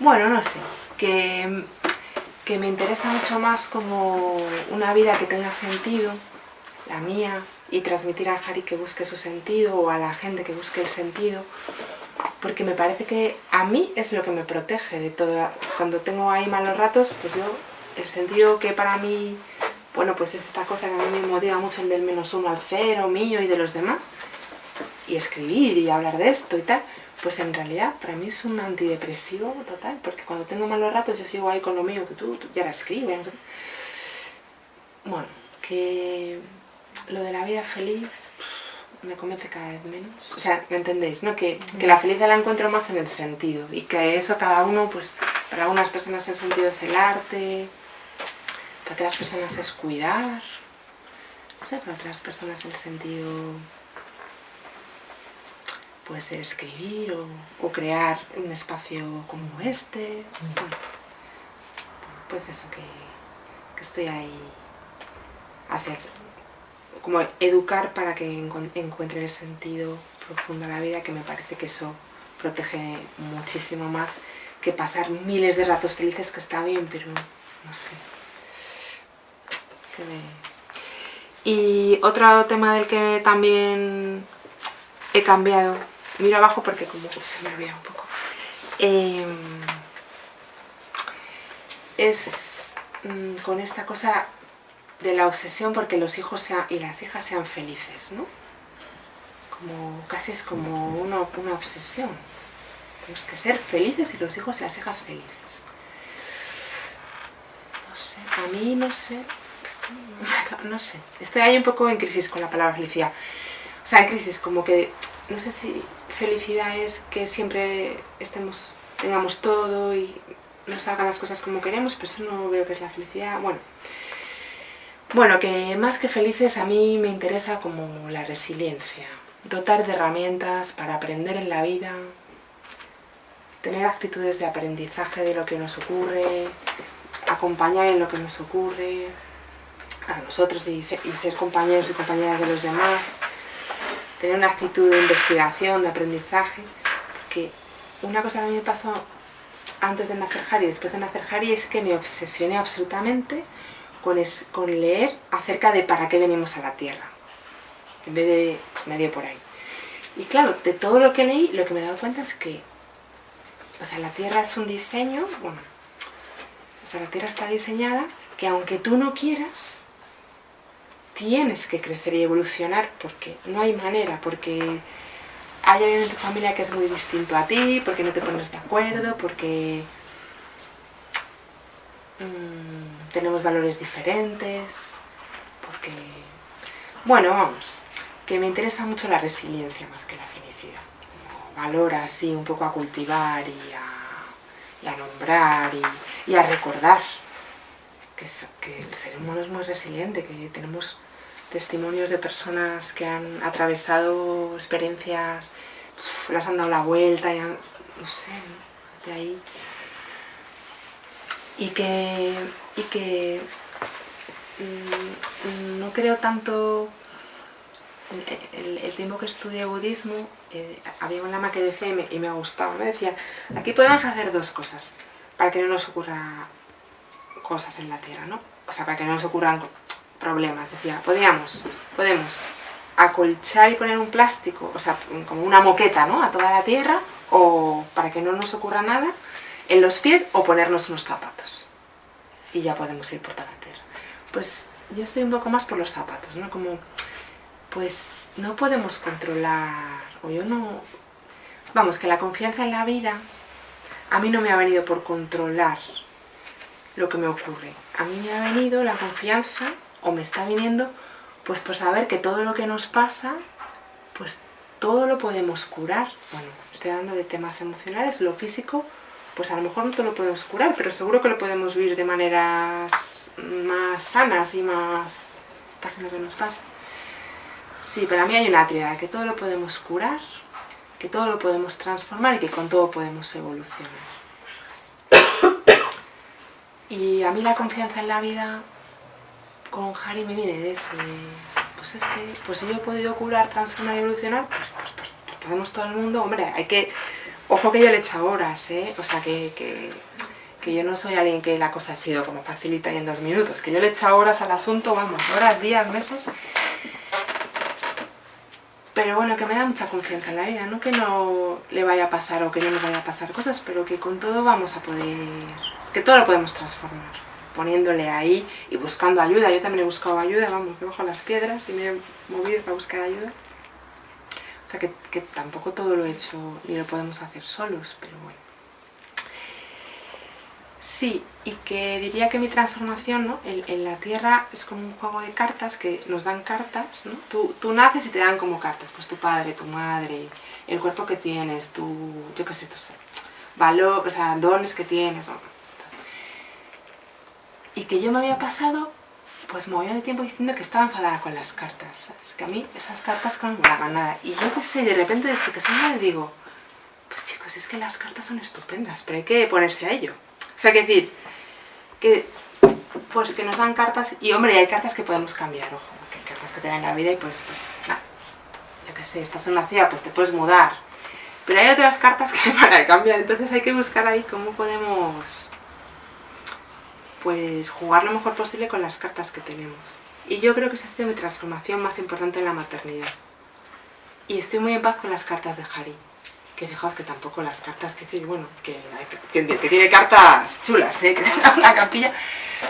bueno, no sé, que, que me interesa mucho más como una vida que tenga sentido, la mía, y transmitir a Harry que busque su sentido o a la gente que busque el sentido, porque me parece que a mí es lo que me protege de todo. Cuando tengo ahí malos ratos, pues yo, el sentido que para mí, bueno, pues es esta cosa que a mí me motiva mucho el del menos uno al cero, mío y de los demás, y escribir y hablar de esto y tal, pues en realidad para mí es un antidepresivo total, porque cuando tengo malos ratos yo sigo ahí con lo mío, que tú, ya la escribes. Bueno, que lo de la vida feliz me convence cada vez menos. O sea, ¿me entendéis? ¿no? Que, que la felicidad la encuentro más en el sentido y que eso cada uno, pues para algunas personas el sentido es el arte, para otras personas es cuidar, no sé, para otras personas el sentido puede ser escribir o, crear un espacio como este. pues eso, que, estoy ahí hacer, como educar para que encuentre el sentido profundo a la vida, que me parece que eso protege muchísimo más que pasar miles de ratos felices, que está bien, pero no sé. Y otro tema del que también he cambiado miro abajo porque como se me olvida un poco. Em, es mm, con esta cosa de la obsesión porque los hijos y las hijas sean felices, ¿no? Como, casi es como una, una obsesión. Tenemos que ser felices y los hijos y las hijas felices. No sé, a mí no sé, <laughs> no sé. Estoy ahí un poco en crisis con la palabra felicidad. O sea, en crisis, como que, no sé si felicidad es que siempre estemos, tengamos todo y nos salgan las cosas como queremos, pero eso no veo que es la felicidad. Bueno, bueno, que más que felices a mí me interesa como la resiliencia, dotar de herramientas para aprender en la vida, tener actitudes de aprendizaje de lo que nos ocurre, acompañar en lo que nos ocurre. A nosotros y ser, compañeros y compañeras de los demás, tener una actitud de investigación, de aprendizaje, porque una cosa que a mí me pasó antes de nacer Harry y después de nacer Harry es que me obsesioné absolutamente con, con leer acerca de para qué venimos a la Tierra, en vez de medio por ahí. Y claro, de todo lo que leí, lo que me he dado cuenta es que, o sea, la Tierra es un diseño, bueno, o sea, la Tierra está diseñada que aunque tú no quieras, tienes que crecer y evolucionar porque no hay manera, porque hay alguien en tu familia que es muy distinto a ti, porque no te pones de acuerdo, porque mm, tenemos valores diferentes, porque... Bueno, vamos, que me interesa mucho la resiliencia más que la felicidad. Valor así un poco a cultivar y a, nombrar y, a recordar que, que el ser humano es muy resiliente, que tenemos testimonios de personas que han atravesado experiencias, las han dado la vuelta, y no sé, de ahí. Y que, y que mm, no creo tanto, el, tiempo que estudié budismo, eh, había una lama que decía, y me, ha gustado, me decía, aquí podemos hacer dos cosas, para que no nos ocurra cosas en la tierra, ¿no? O sea, para que no nos ocurran problemas. Decía, podíamos, podemos acolchar y poner un plástico, o sea, como una moqueta, ¿no? A toda la tierra, o para que no nos ocurra nada, en los pies o ponernos unos zapatos. Y ya podemos ir por tierra. Pues yo estoy un poco más por los zapatos, ¿no? Como, pues no podemos controlar, o yo no... Vamos, que la confianza en la vida a mí no me ha venido por controlar lo que me ocurre. A mí me ha venido la confianza, o me está viniendo, pues por saber que todo lo que nos pasa, pues todo lo podemos curar. Bueno, estoy hablando de temas emocionales, lo físico, pues a lo mejor no todo lo podemos curar, pero seguro que lo podemos vivir de maneras más sanas y más... pase lo que nos pasa. Sí, para mí hay una triada, que todo lo podemos curar, que todo lo podemos transformar y que con todo podemos evolucionar. <coughs> Y a mí la confianza en la vida con Harry me viene de eso, pues es que, pues si yo he podido curar, transformar y evolucionar, pues, pues, pues, pues, podemos todo el mundo, hombre, hay que, ojo que yo le he hecho horas, ¿eh? o sea que, que, que, yo no soy alguien que la cosa ha sido como facilita y en dos minutos, que yo le he echado horas al asunto, vamos, horas, días, meses, pero bueno, que me da mucha confianza en la vida, no que no le vaya a pasar o que no nos vaya a pasar cosas, pero que con todo vamos a poder, que todo lo podemos transformar, poniéndole ahí y buscando ayuda. Yo también he buscado ayuda, vamos, debajo de las piedras y me he movido para buscar ayuda. O sea que, tampoco todo lo he hecho ni lo podemos hacer solos, pero bueno. Sí, y que diría que mi transformación ¿no? en, la Tierra es como un juego de cartas que nos dan cartas, ¿no? Tú, naces y te dan como cartas, pues tu padre, tu madre, el cuerpo que tienes, tu, yo qué sé, tu valor, o sea, dones que tienes, Y que yo me había pasado, pues movía de tiempo diciendo que estaba enfadada con las cartas, ¿sabes? Que a mí esas cartas no me nada. Y yo qué sé, de repente desde que se me digo, pues chicos, es que las cartas son estupendas, pero hay que ponerse a ello. O sea, que decir, que pues que nos dan cartas, y hombre, hay cartas que podemos cambiar, ojo, que hay cartas que te dan la vida y pues, pues, nada, yo qué sé, estás en una ciudad, pues te puedes mudar. Pero hay otras cartas que <laughs> para cambiar, entonces hay que buscar ahí cómo podemos, pues, jugar lo mejor posible con las cartas que tenemos. Y yo creo que esa ha sido mi transformación más importante en la maternidad. Y estoy muy en paz con las cartas de Harry que fijaos que tampoco las cartas, que decir, bueno, que, tiene cartas chulas, ¿eh? <laughs> que tenga una capilla,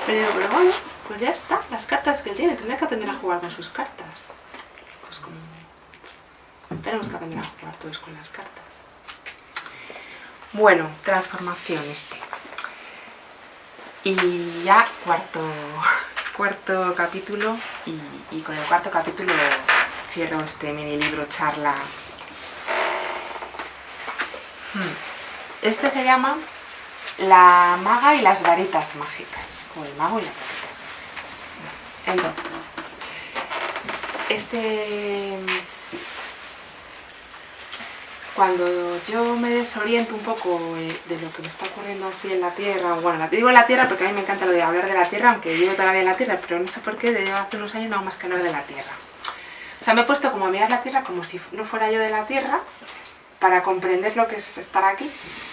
pero pero bueno, pues ya está, las cartas que él tiene, tendrá que aprender a jugar con sus cartas. Pues como tenemos que aprender a jugar todos con las cartas. Bueno, transformación este. Y ya cuarto, <laughs> cuarto capítulo, y, con el cuarto capítulo cierro este mini libro charla Hmm. Este se llama La maga y las varitas mágicas. O el mago y las varitas mágicas. Entonces, este... Cuando yo me desoriento un poco de lo que me está ocurriendo así en la Tierra, bueno, te digo en la Tierra porque a mí me encanta lo de hablar de la Tierra, aunque vivo todavía en la Tierra, pero no sé por qué, desde hace unos años no hago más que hablar de la Tierra. O sea, me he puesto como a mirar la Tierra como si no fuera yo de la Tierra, para comprender lo que es estar aquí,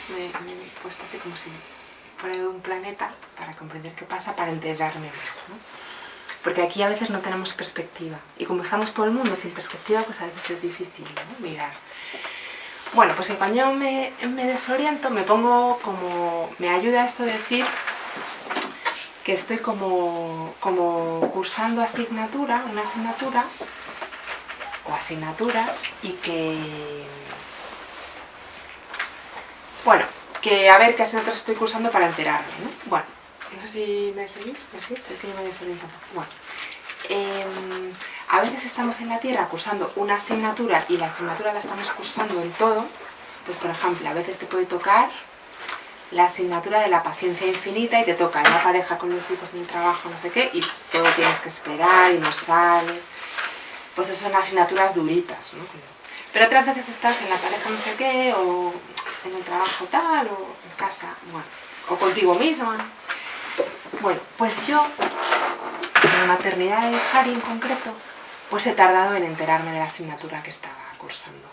me, me he puesto así como si fuera de un planeta, para comprender qué pasa, para enterarme más. ¿no? Porque aquí a veces no tenemos perspectiva. Y como estamos todo el mundo sin perspectiva, pues a veces es difícil mirar. Bueno, pues que cuando yo me, me, desoriento, me pongo como... Me ayuda esto de decir que estoy como, como cursando asignatura, una asignatura, o asignaturas, y que bueno, que a ver qué asignaturas estoy cursando para enterarme, ¿no? Bueno, no sé si me seguís, ¿me seguís? Es que yo me desoriento Bueno, em, a veces estamos en la Tierra cursando una asignatura y la asignatura la estamos cursando en todo. Pues por ejemplo, a veces te puede tocar la asignatura de la paciencia infinita y te toca en la pareja con los hijos, en el trabajo, no sé qué, y todo tienes que esperar y no sale. Pues eso son asignaturas duritas, ¿no? Pero otras veces estás en la pareja no sé qué, o en el trabajo tal, o en casa, bueno, o contigo misma. Bueno, pues yo, en la maternidad de Harry en concreto, pues he tardado en enterarme de la asignatura que estaba cursando.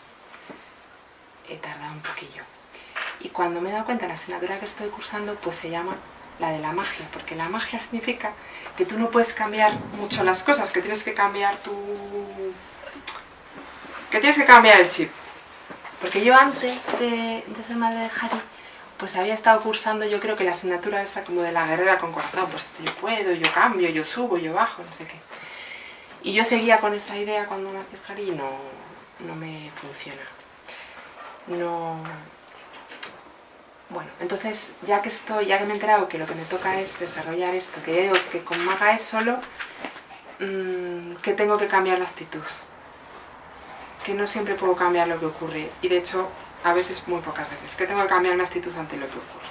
He tardado un poquillo. Y cuando me he dado cuenta de la asignatura que estoy cursando, pues se llama la de la magia, porque la magia significa que tú no puedes cambiar mucho las cosas, que tienes que cambiar tu... que tienes que cambiar el chip. Porque yo antes de, ser madre de Harry, pues había estado cursando yo creo que la asignatura esa como de la guerrera con corazón, pues yo puedo, yo cambio, yo subo, yo bajo, no sé qué. Y yo seguía con esa idea cuando nació Jari y no, no me funciona. No... Bueno, entonces ya que estoy, ya que me he enterado que lo que me toca es desarrollar esto, que que con Maga es solo mmm, que tengo que cambiar la actitud. Que no siempre puedo cambiar lo que ocurre. Y de hecho, a veces, muy pocas veces, que tengo que cambiar una actitud ante lo que ocurre.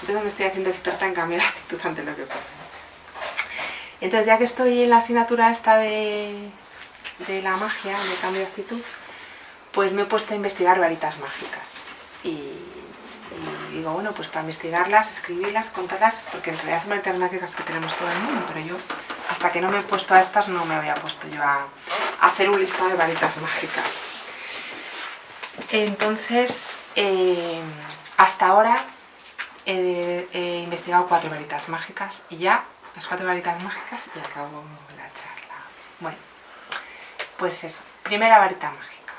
Entonces me estoy haciendo experta en cambiar la actitud ante lo que ocurre. Entonces ya que estoy en la asignatura esta de, de la magia, de cambio de actitud, pues me he puesto a investigar varitas mágicas. Y, digo, bueno, pues para investigarlas, escribirlas, contarlas, porque en realidad son varitas mágicas que tenemos todo el mundo, pero yo hasta que no me he puesto a estas no me había puesto yo a, hacer un listado de varitas mágicas. Entonces, eh, hasta ahora he, investigado cuatro varitas mágicas y ya, las cuatro varitas mágicas y acabo la charla. Bueno, pues eso, primera varita mágica.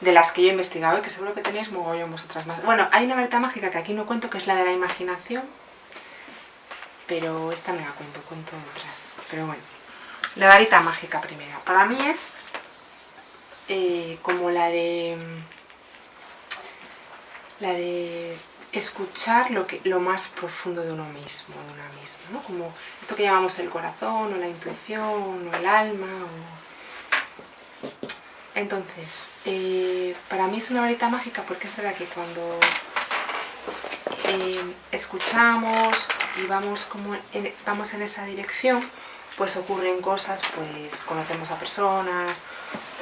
De las que yo he investigado y que seguro que tenéis mogollón vosotras más. Bueno, hay una varita mágica que aquí no cuento, que es la de la imaginación, pero esta me la cuento, cuento otras. Pero bueno, la varita mágica primera. Para mí es eh, como la de la de escuchar lo, que, lo más profundo de uno mismo, de una misma, ¿no? Como esto que llamamos el corazón, o la intuición, o el alma, o... Entonces, eh, para mí es una varita mágica porque es verdad que cuando eh, escuchamos y vamos, como en, vamos en esa dirección, pues ocurren cosas, pues conocemos a personas,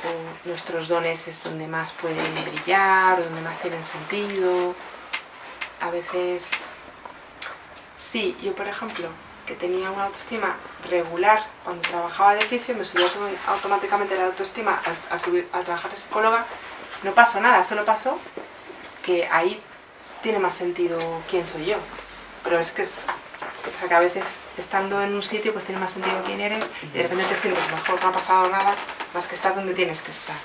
o nuestros dones es donde más pueden brillar, o donde más tienen sentido. A veces, sí, yo por ejemplo, que tenía una autoestima regular cuando trabajaba de fisio, me subió automáticamente la autoestima al, subir, al trabajar de psicóloga, no pasó nada, solo pasó que ahí tiene más sentido quién soy yo. Pero es que es, o sea, que a veces estando en un sitio pues tiene más sentido quién eres y de repente te sientes mejor, no ha pasado nada, más que estar donde tienes que estar.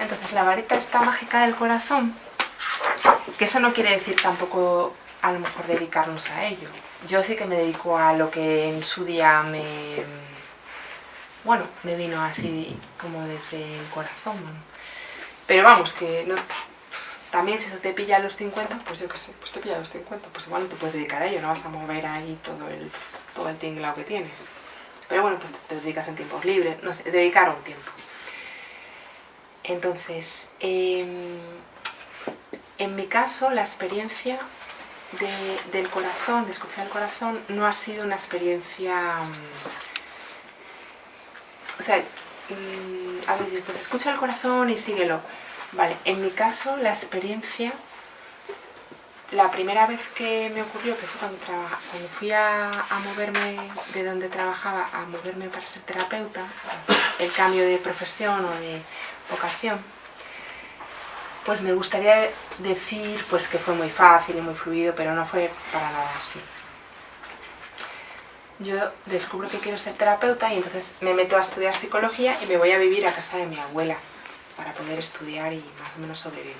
Entonces la varita está mágica del corazón, que eso no quiere decir tampoco a lo mejor dedicarnos a ello. Yo sí que me dedico a lo que en su día me... bueno, me vino así como desde el corazón. Pero vamos, que no, también si eso te pilla a los 50, pues yo qué sé, pues te pilla a los 50, pues igual no te puedes dedicar a ello, no vas a mover ahí todo el, todo el tinglado que tienes. Pero bueno, pues te dedicas en tiempos libres, no sé, dedicar un tiempo. Entonces, eh, en mi caso, la experiencia de, del corazón, de escuchar el corazón, no ha sido una experiencia... O sea, a ver, pues escucha el corazón y síguelo. Vale, en mi caso, la experiencia la primera vez que me ocurrió, que fue cuando, fui a, moverme de donde trabajaba, a moverme para ser terapeuta, el cambio de profesión o de vocación, pues me gustaría decir pues, que fue muy fácil y muy fluido, pero no fue para nada así. Yo descubro que quiero ser terapeuta y entonces me meto a estudiar psicología y me voy a vivir a casa de mi abuela para poder estudiar y más o menos sobrevivir.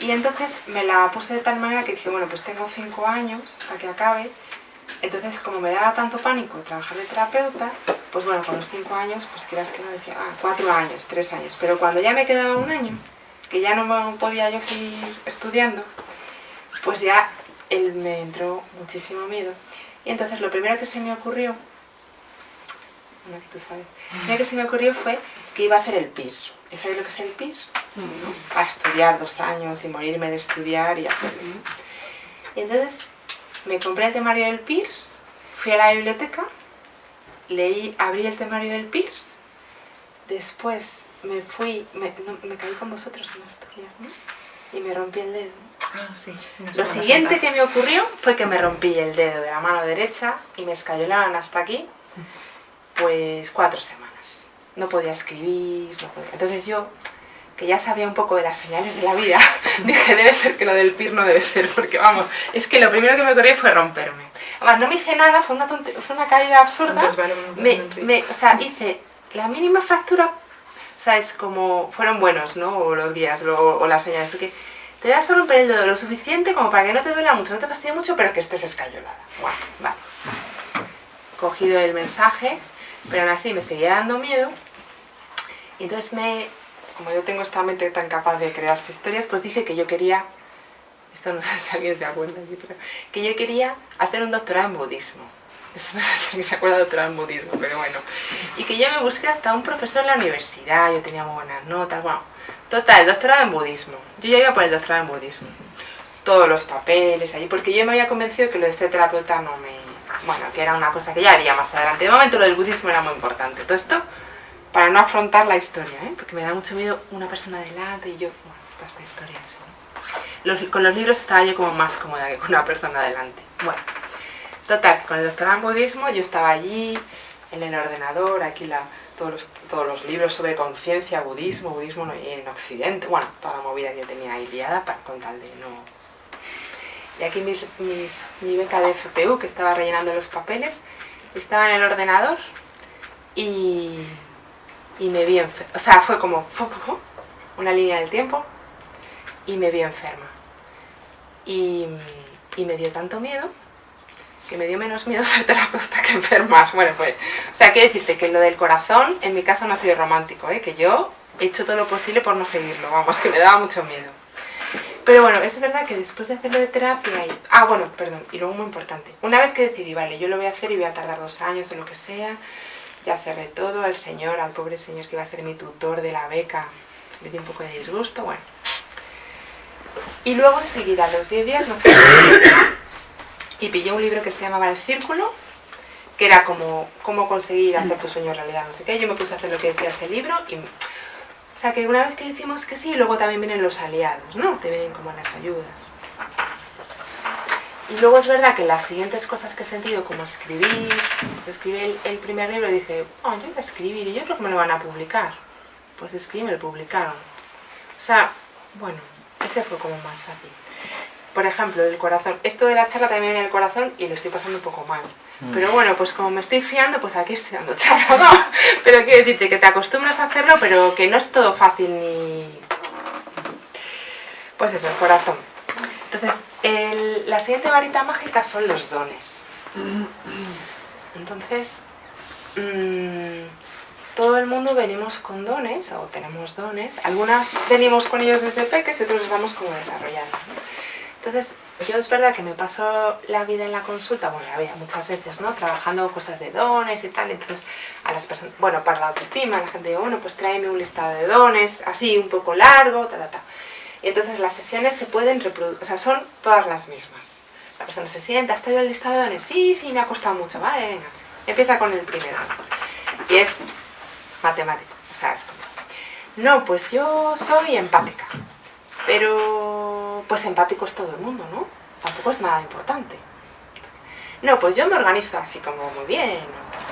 Y entonces me la puse de tal manera que dije, bueno, pues tengo cinco años hasta que acabe, entonces como me daba tanto pánico trabajar de terapeuta, pues bueno, con los cinco años, pues quieras que no decía, ah, cuatro años, tres años, pero cuando ya me quedaba un año, que ya no podía yo seguir estudiando, pues ya él me entró muchísimo miedo. Y entonces lo primero que se me ocurrió, no, tú sabes, lo primero que se me ocurrió fue que iba a hacer el PIR. ¿Y sabes lo que es el PIR? Sí, ¿no? A estudiar dos años y morirme de estudiar y hacerlo. Y entonces me compré el temario del PIR, fui a la biblioteca, leí, abrí el temario del PIR, después me fui, me, no, me caí con vosotros en Asturias, ¿no? Y me rompí el dedo. Ah, sí. Lo siguiente que me ocurrió fue que me rompí el dedo de la mano derecha y me escayonaron hasta aquí, pues cuatro semanas. No podía escribir, no podía... Entonces yo, que ya sabía un poco de las señales de la vida, <laughs> dije, debe ser que lo del PIR no debe ser, porque vamos, es que lo primero que me ocurrió fue romperme. Además, no me hice nada, fue una, fue una caída absurda. Me, me, o sea, hice la mínima fractura, o sea, es como, fueron buenos, ¿no? O los guías, o, o las señales, porque te vas a romper el dedo lo suficiente como para que no te duela mucho, no te fastidie mucho, pero que estés escayolada. Bueno, vale. cogido el mensaje, pero aún así me seguía dando miedo. Y entonces me, como yo tengo esta mente tan capaz de crearse historias, pues dije que yo quería, esto no sé si alguien se da cuenta pero que yo quería hacer un doctorado en budismo. Eso no sé <laughs> si se acuerda de budismo, pero bueno. Y que yo me busqué hasta un profesor en la universidad, yo tenía muy buenas notas, bueno. Total, doctorado en budismo. Yo ya iba por el doctorado en budismo. Todos los papeles allí, porque yo me había convencido que lo de ser terapeuta no me... Bueno, que era una cosa que ya haría más adelante. De momento lo del budismo era muy importante. Todo esto para no afrontar la historia, ¿eh? porque me da mucho miedo una persona delante y yo, bueno, toda esta historia con los libros estaba yo como más cómoda que con una persona delante. Bueno, total, con el doctorado en budismo yo estaba allí, en el ordenador, aquí la, todos, los, todos los libros sobre conciencia, budismo, budismo en Occidente, bueno, toda la movida que tenía ahí liada para, con tal de no... Y aquí mis, mis, mi beca de FPU, que estaba rellenando los papeles, estaba en el ordenador y y me vi enferma. O sea, fue como una línea del tiempo y me vi enferma. Y, me dio tanto miedo que me dio menos miedo <laughs> ser terapeuta que enfermar. Bueno, pues, o sea, quiero decirte que lo del corazón en mi caso no ha sido romántico, ¿eh? que yo he hecho todo lo posible por no seguirlo, vamos, que me daba mucho miedo. Pero bueno, es verdad que después de hacerlo de terapia y... Ah, bueno, perdón, y luego muy importante. Una vez que decidí, vale, yo lo voy a hacer y voy a tardar dos años o lo que sea, ya cerré todo, al señor, al pobre señor que iba a ser mi tutor de la beca, me dio un poco de disgusto, bueno. Y luego enseguida, a los 10 días, fui y pillé un libro que se llamaba El Círculo, que era como cómo conseguir hacer tu sueño realidad, no sé qué. Yo me puse a hacer lo que decía ese libro. O sea, que una vez que decimos que sí, luego también vienen los aliados, ¿no? Te vienen como las ayudas. Y luego es verdad que las siguientes cosas que he sentido, como escribir, escribí el, primer libro y dije, oh, yo voy a escribir y yo creo que me lo van a publicar. Pues escribí y me lo publicaron. O sea, bueno, ese fue como más fácil. Por ejemplo, el corazón. Esto de la charla también viene el corazón y lo estoy pasando un poco mal. Mm. Pero bueno, pues como me estoy fiando, pues aquí estoy dando <laughs> charla, ¿no? Pero quiero decirte que te acostumbras a hacerlo, pero que no es todo fácil ni... Pues eso, el corazón. Entonces, la siguiente varita mágica son los dones. Entonces, mm, todo el mundo venimos con dones, o tenemos dones. Algunas venimos con ellos desde pequeños y otros los vamos como desarrollando. Entonces, yo es verdad que me paso la vida en la consulta, bueno, la vida muchas veces, ¿no? Trabajando cosas de dones y tal, entonces a las personas, bueno, para la autoestima, la gente dice, bueno, pues tráeme un listado de dones, así, un poco largo, ta, ta, ta. Y entonces las sesiones se pueden reproducir, o sea, son todas las mismas. La persona se sienta, ¿has traído el listado de dones? Sí, sí, me ha costado mucho, vale, venga. Empieza con el primero. Y es matemático, o sea, es como... No, pues yo soy empática, pero pues empático es todo el mundo, ¿no? Tampoco es nada importante. No, pues yo me organizo así como muy bien,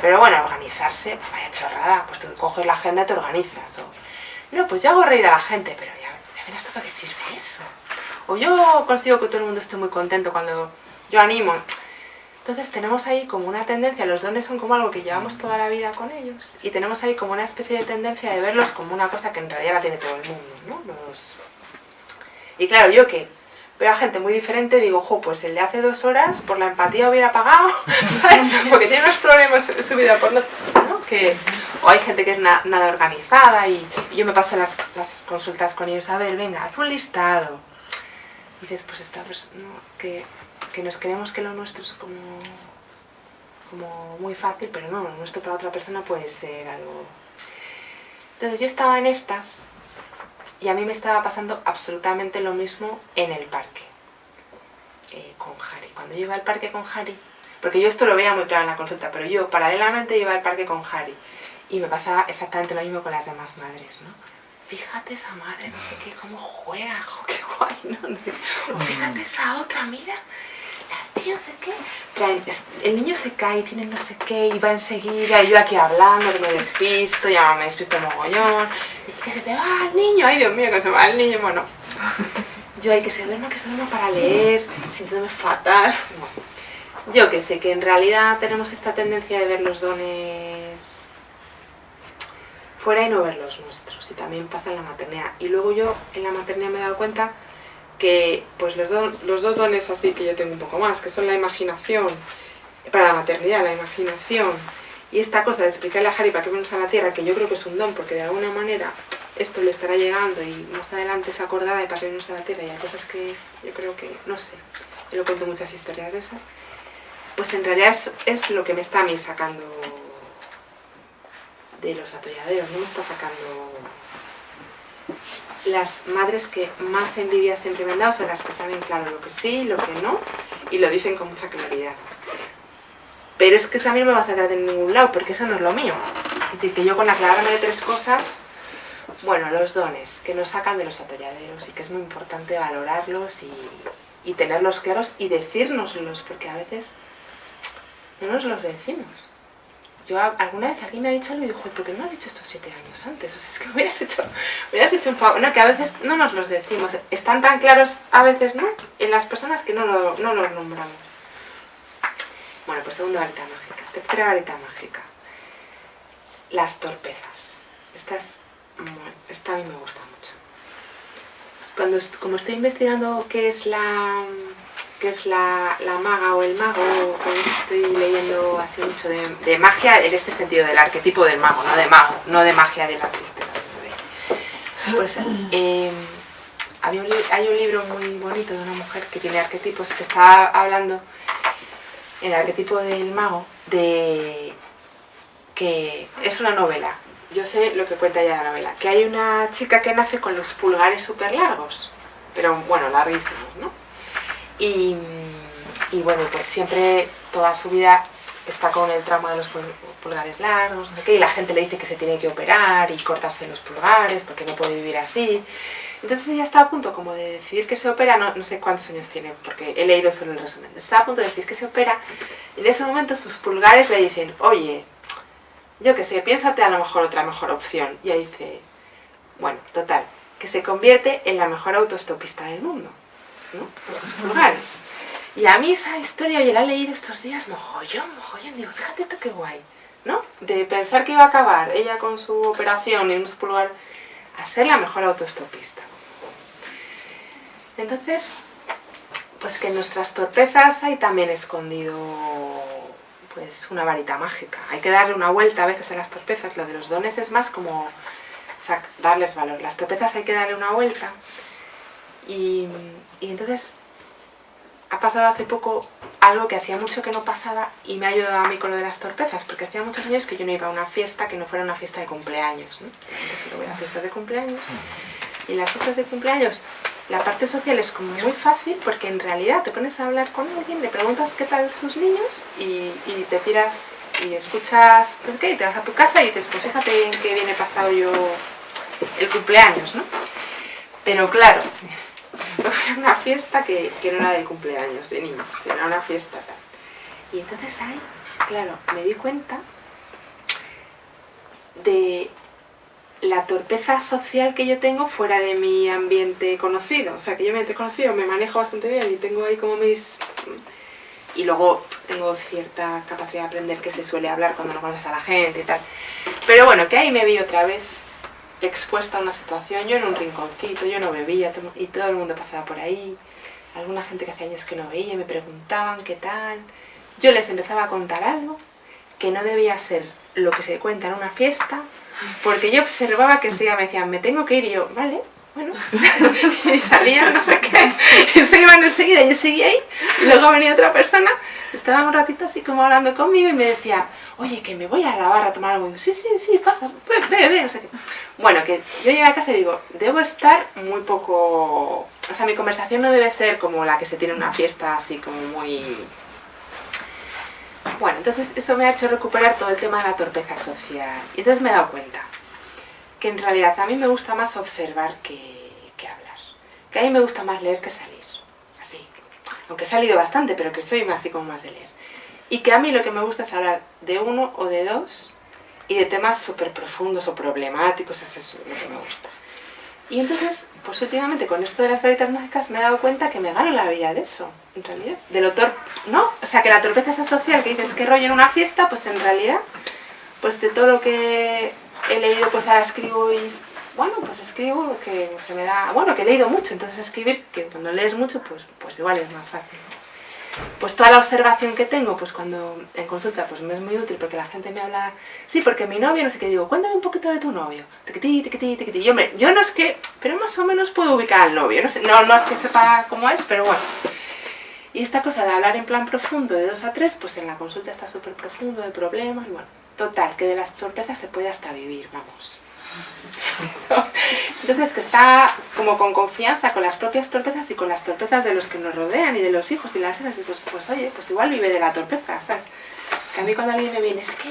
pero bueno, organizarse, pues vaya chorrada, pues tú coges la agenda y te organizas. no, pues yo hago reír a la gente, pero ya ¿esto para qué sirve eso? O yo consigo que todo el mundo esté muy contento cuando yo animo. Entonces tenemos ahí como una tendencia, los dones son como algo que llevamos toda la vida con ellos y tenemos ahí como una especie de tendencia de verlos como una cosa que en realidad la tiene todo el mundo, ¿no? Y claro, yo que veo a gente muy diferente, digo, jo, pues el de hace dos horas por la empatía hubiera pagado, <laughs> ¿sabes? Porque tiene unos problemas en su vida por no... ¿no? Que, o hay gente que es nada organizada y, yo me paso las, consultas con ellos, a ver, venga, haz un listado. Y dices, pues esta persona, que, que nos creemos que lo nuestro es como, como muy fácil, pero no, lo nuestro para otra persona puede ser algo... Entonces yo estaba en estas y a mí me estaba pasando absolutamente lo mismo en el parque eh, con Harry. Cuando yo iba al parque con Harry, porque yo esto lo veía muy claro en la consulta, pero yo paralelamente iba al parque con Harry y me pasaba exactamente lo mismo con las demás madres, ¿no? Fíjate esa madre, no sé qué, cómo juega, qué guay, ¿no? Fíjate esa otra, mira, tía no sé qué. El niño se cae y tiene no sé qué, y va enseguida, y yo aquí hablando, que me despisto, ya me despisto mogollón, y que se te va el niño, ay Dios mío, que se va el niño, bueno. Yo, hay que se duerma, que se duerma para leer, sintiéndome fatal. Yo que sé, que en realidad tenemos esta tendencia de ver los dones fuera y no ver los nuestros. Y también pasa en la maternidad. Y luego yo en la maternidad me he dado cuenta que pues los, los dos dones así que yo tengo un poco más, que son la imaginación para la maternidad, la imaginación, y esta cosa de explicarle a Harry para qué venimos a la Tierra, que yo creo que es un don, porque de alguna manera esto le estará llegando y más adelante se acordará de para qué venimos a la Tierra. Y hay cosas que yo creo que, no sé, yo lo cuento muchas historias de esas, pues en realidad es, lo que me está a mí sacando de los atolladeros, no me está sacando las madres que más envidia siempre me han dado son las que saben claro lo que sí, lo que no, y lo dicen con mucha claridad. Pero es que eso a mí no me va a sacar de ningún lado, porque eso no es lo mío. Es decir, que yo con aclararme de tres cosas, bueno, los dones que nos sacan de los atolladeros y que es muy importante valorarlos y, tenerlos claros y decírnoslos, porque a veces no nos los decimos. Yo alguna vez alguien me ha dicho algo y dijo, ¿por qué no has dicho estos siete años antes? O sea, es que me hubieras hecho, hubieras hecho un favor. No, que a veces no nos los decimos. Están tan claros a veces, ¿no? En las personas que no, no los nombramos. Bueno, pues segunda varita mágica. Tercera varita mágica. Las torpezas. Esta, esta a mí me gusta mucho. Cuando, como estoy investigando qué es la qué es la, maga o el mago, estoy leyendo así mucho de, magia en este sentido, del arquetipo del mago, no de mago, no de magia de la de... Pues em, hay un libro muy bonito de una mujer que tiene arquetipos que está hablando el arquetipo del mago, de que es una novela. Yo sé lo que cuenta ya la novela, que hay una chica que nace con los pulgares súper largos, pero bueno, larguísimos, ¿no? Y, bueno, pues siempre, toda su vida está con el trauma de los pulgares largos, no sé qué, y la gente le dice que se tiene que operar y cortarse los pulgares porque no puede vivir así. Entonces ella está a punto como de decidir que se opera, no, sé cuántos años tiene, porque he leído solo el resumen. Está a punto de decir que se opera, y en ese momento sus pulgares le dicen, oye, yo qué sé, piénsate a lo mejor otra mejor opción. Y ella dice, bueno, total, que se convierte en la mejor autostopista del mundo, ¿no? Con sus pulgares. Y a mí esa historia, oye, la he leído estos días, mojollón, mojollón, digo, fíjate tú qué guay, ¿no? De pensar que iba a acabar ella con su operación y unos pulgares a ser la mejor autostopista. Entonces, pues que en nuestras torpezas hay también escondido pues una varita mágica. Hay que darle una vuelta a veces a las torpezas, lo de los dones es más como darles valor. Las torpezas hay que darle una vuelta y, y entonces ha pasado hace poco algo que hacía mucho que no pasaba y me ha ayudado a mí con lo de las torpezas, porque hacía muchos años que yo no iba a una fiesta que no fuera una fiesta de cumpleaños. ¿no? Entonces voy a fiestas de cumpleaños y las fiestas de cumpleaños la parte social es como muy fácil porque en realidad te pones a hablar con alguien, le preguntas qué tal sus niños y, te tiras y escuchas, pues qué, y te vas a tu casa y dices, pues fíjate en qué viene pasado yo el cumpleaños, ¿no? Pero claro, <laughs> una fiesta que, que no era de cumpleaños de niños, era una fiesta tal. Y entonces ahí, claro, me di cuenta de la torpeza social que yo tengo fuera de mi ambiente conocido. O sea, que yo me he conocido, me manejo bastante bien y tengo ahí como mis... Y luego tengo cierta capacidad de aprender que se suele hablar cuando no conoces a la gente y tal. Pero bueno, que ahí me vi otra vez expuesta a una situación, yo en un rinconcito, yo no bebía y todo el mundo pasaba por ahí. Alguna gente que hace años que no veía me preguntaban qué tal. Yo les empezaba a contar algo que no debía ser lo que se cuenta en una fiesta, porque yo observaba que se me decían, me tengo que ir, yo, vale, bueno, <laughs> y salían, no sé qué, y se iban enseguida, yo seguía ahí, y luego venía otra persona, estaba un ratito así como hablando conmigo, y me decía, oye, que me voy a la barra a tomar algo, sí, sí, sí, pasa, ve, ve, ve, no sé qué. Bueno, que yo llegué a casa y digo, debo estar muy poco, o sea, mi conversación no debe ser como la que se tiene en una fiesta, así como muy bueno, entonces eso me ha hecho recuperar todo el tema de la torpeza social. Y entonces me he dado cuenta que en realidad a mí me gusta más observar que, hablar. Que a mí me gusta más leer que salir. Así. Aunque he salido bastante, pero que soy más así como más de leer. Y que a mí lo que me gusta es hablar de uno o de dos y de temas súper profundos o problemáticos, eso es lo que me gusta. Y entonces, pues últimamente con esto de las varitas mágicas me he dado cuenta que me gano la vida de eso, en realidad. De lo tor ¿no? O sea, que la torpeza esa social que dices que rollo en una fiesta, pues en realidad, pues de todo lo que he leído, pues ahora escribo y, bueno, pues escribo que se me da, bueno, que he leído mucho, entonces escribir, que cuando lees mucho, pues, pues igual es más fácil. pues toda la observación que tengo, pues cuando en consulta, pues me es muy útil porque la gente me habla, sí, porque mi novio, no sé qué, digo, cuéntame un poquito de tu novio, tequití, tequití, tequití, yo, me, yo no es que, pero más o menos puedo ubicar al novio, no, sé, no, no es que sepa cómo es, pero bueno. Y esta cosa de hablar en plan profundo de dos a tres, pues en la consulta está súper profundo, de problemas, y bueno, total, que de las torpezas se puede hasta vivir, vamos. <laughs> Entonces que está como con confianza con las propias torpezas y con las torpezas de los que nos rodean y de los hijos y las hijas, y pues, pues oye, pues igual vive de la torpeza, ¿sabes? Que a mí cuando alguien me viene, es que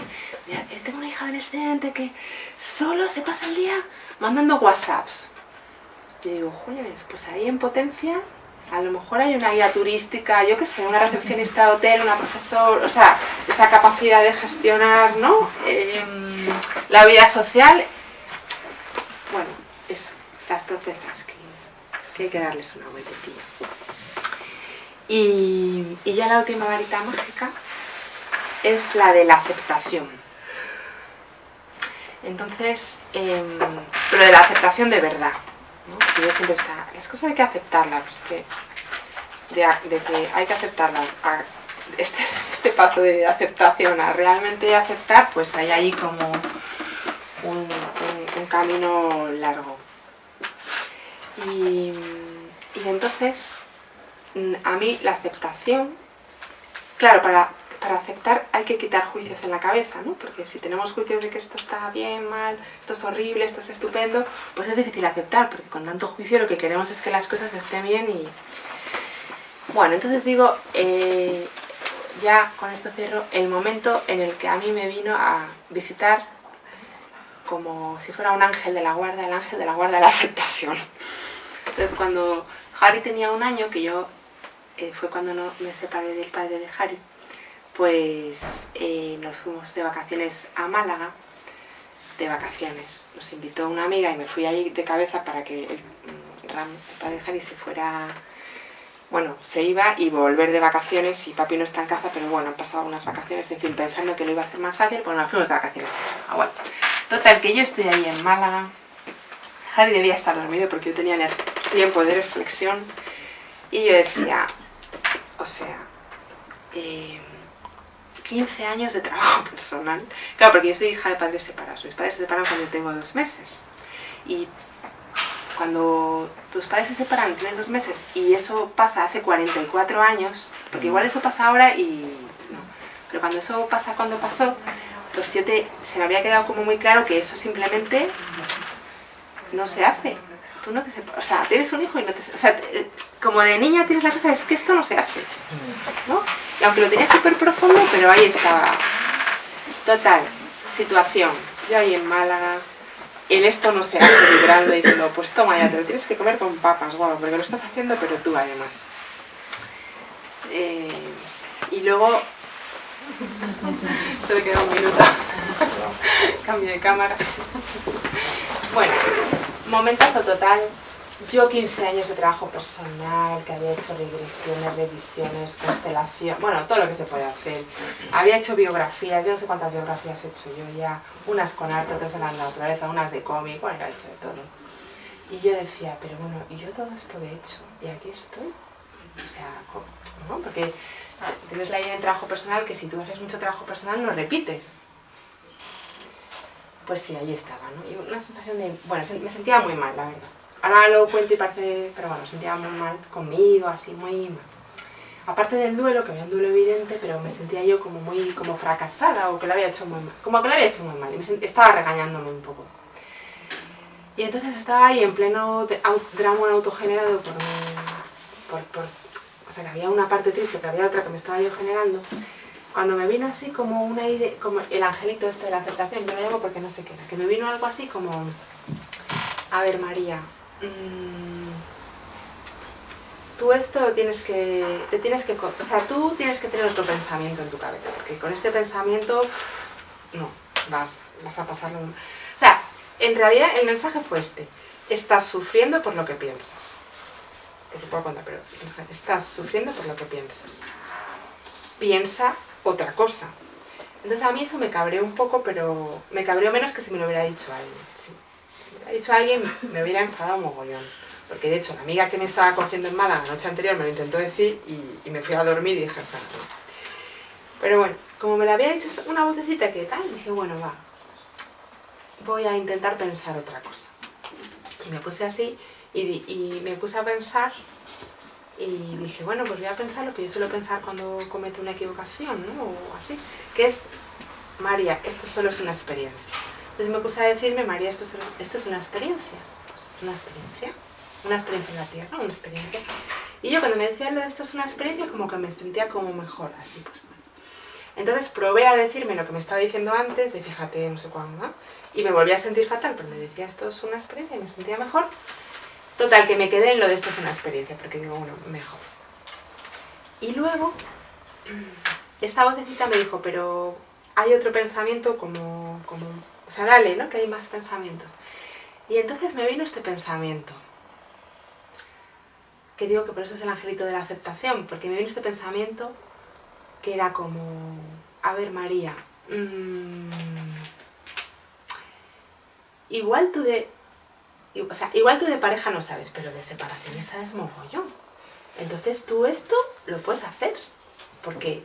tengo una hija adolescente que solo se pasa el día mandando whatsapps. Y digo, Jules, pues ahí en potencia a lo mejor hay una guía turística, yo qué sé, una recepcionista de hotel, una profesora, o sea, esa capacidad de gestionar, ¿no? Em, la vida social bueno, eso, las torpezas que, hay que darles una vueltecilla. Y, y ya la última varita mágica es la de la aceptación. Entonces, em, pero de la aceptación de verdad. ¿no? yo siempre está, las cosas hay que aceptarlas, que, de, que hay que aceptarlas. este, <laughs> este paso de aceptación a realmente aceptar, pues hay ahí como un, camino largo. Y, entonces, mm, a mí la aceptación, claro, para, para aceptar hay que quitar juicios en la cabeza, ¿no? Porque si tenemos juicios de que esto está bien, mal, esto es horrible, esto es estupendo, pues es difícil aceptar, porque con tanto juicio lo que queremos es que las cosas estén bien y... Bueno, entonces digo, eh, ya con esto cierro, el momento en el que a mí me vino a visitar como si fuera un ángel de la guarda, el ángel de la guarda de la aceptación. Entonces cuando Harry tenía un año, que yo eh, fue cuando no me separé del padre de Harry, pues eh, nos fuimos de vacaciones a Málaga, de vacaciones. Nos invitó una amiga y me fui allí de cabeza para que el, Ram, el padre se fuera bueno, se iba y volver de vacaciones y papi no está en casa, pero bueno, han pasado unas vacaciones, en fin, pensando que lo iba a hacer más fácil, pues nos fuimos de vacaciones. Ah, bueno. Total, que yo estoy ahí en Málaga. Harry debía estar dormido porque yo tenía tiempo de reflexión. Y yo decía, o sea, 15 eh, años de trabajo <laughs> personal. Claro, porque yo soy hija de padres separados. Mis padres se separan cuando tengo dos meses. Y cuando tus padres se separan, tienes dos meses, y eso pasa hace 44 años, porque igual eso pasa ahora y no. Pero cuando eso pasa cuando pasó, los siete se me había quedado como muy claro que eso simplemente no se hace. Tú no te o sea, tienes un hijo y no te o sea, como de niña tienes la cosa, es que esto no se hace, ¿no? Aunque lo tenía súper profundo, pero ahí estaba. Total, situación, yo ahí en Málaga, en esto no se hace vibrando y diciendo, pues toma ya, te lo tienes que comer con papas, guau, porque lo estás haciendo, pero tú además. Eh, y luego <laughs> Se le queda un minuto. <laughs> Cambio de cámara. Bueno, momentazo total. Yo 15 años de trabajo personal, que había hecho regresiones, revisiones, constelación, bueno, todo lo que se puede hacer. Había hecho biografías, yo no sé cuántas biografías he hecho yo ya, unas con arte, otras en la naturaleza, unas de cómic, bueno, he hecho de todo. Y yo decía, pero bueno, ¿y yo todo esto lo he hecho? ¿Y aquí estoy? O sea, ¿no? Porque tienes la idea de trabajo personal que si tú haces mucho trabajo personal no repites. Pues sí, ahí estaba, ¿no? Y una sensación de... Bueno, me sentía muy mal, la verdad. Ahora lo cuento y parece... Pero bueno, sentía muy mal conmigo, así, muy mal. Aparte del duelo, que había un duelo evidente, pero me sentía yo como muy como fracasada o que lo había hecho muy mal. Como que lo había hecho muy mal y me estaba regañándome un poco. Y entonces estaba ahí en pleno drama autogenerado por, por, por o sea que había una parte triste, pero había otra que me estaba yo generando, cuando me vino así como una idea, como el angelito este de la aceptación, yo lo llamo porque no sé qué era, que me vino algo así como, a ver María, tú esto tienes que, te tienes que, o sea, tú tienes que tener otro pensamiento en tu cabeza, porque con este pensamiento, no, vas, vas a pasarlo, o sea, en realidad el mensaje fue este, estás sufriendo por lo que piensas que te puedo contar, pero estás sufriendo por lo que piensas. Piensa otra cosa. Entonces a mí eso me cabreó un poco, pero me cabreó menos que si me lo hubiera dicho alguien. Dicho alguien, me hubiera enfadado mogollón. porque de hecho la amiga que me estaba cogiendo en mala la noche anterior me lo intentó decir y, me fui a dormir y dije, sea, no. Pero bueno, como me lo había dicho una vocecita que tal, dije, bueno, va, voy a intentar pensar otra cosa. Y me puse así y, y me puse a pensar y dije, bueno, pues voy a pensar lo que yo suelo pensar cuando cometo una equivocación, ¿no? O así, que es, María, esto solo es una experiencia. Entonces me puse a decirme, María, esto, es una experiencia. Pues, una experiencia. Una experiencia en la Tierra, una experiencia. Y yo cuando me decía esto es una experiencia, como que me sentía como mejor, así pues Entonces probé a decirme lo que me estaba diciendo antes, de fíjate, no sé cuándo, ¿no? Y me volví a sentir fatal, pero me decía esto es una experiencia y me sentía mejor. Total, que me quedé en lo de esto es una experiencia, porque digo, bueno, mejor. Y luego, <clears throat> esa vocecita me dijo, pero hay otro pensamiento como, como, o sea, dale, ¿no? Que hay más pensamientos. Y entonces me vino este pensamiento, que digo que por eso es el angelito de la aceptación, porque me vino este pensamiento que era como, a ver María, mmm, igual tú de o sea, igual tú de pareja no sabes, pero de separaciones sabes mogollón. Entonces tú esto lo puedes hacer, porque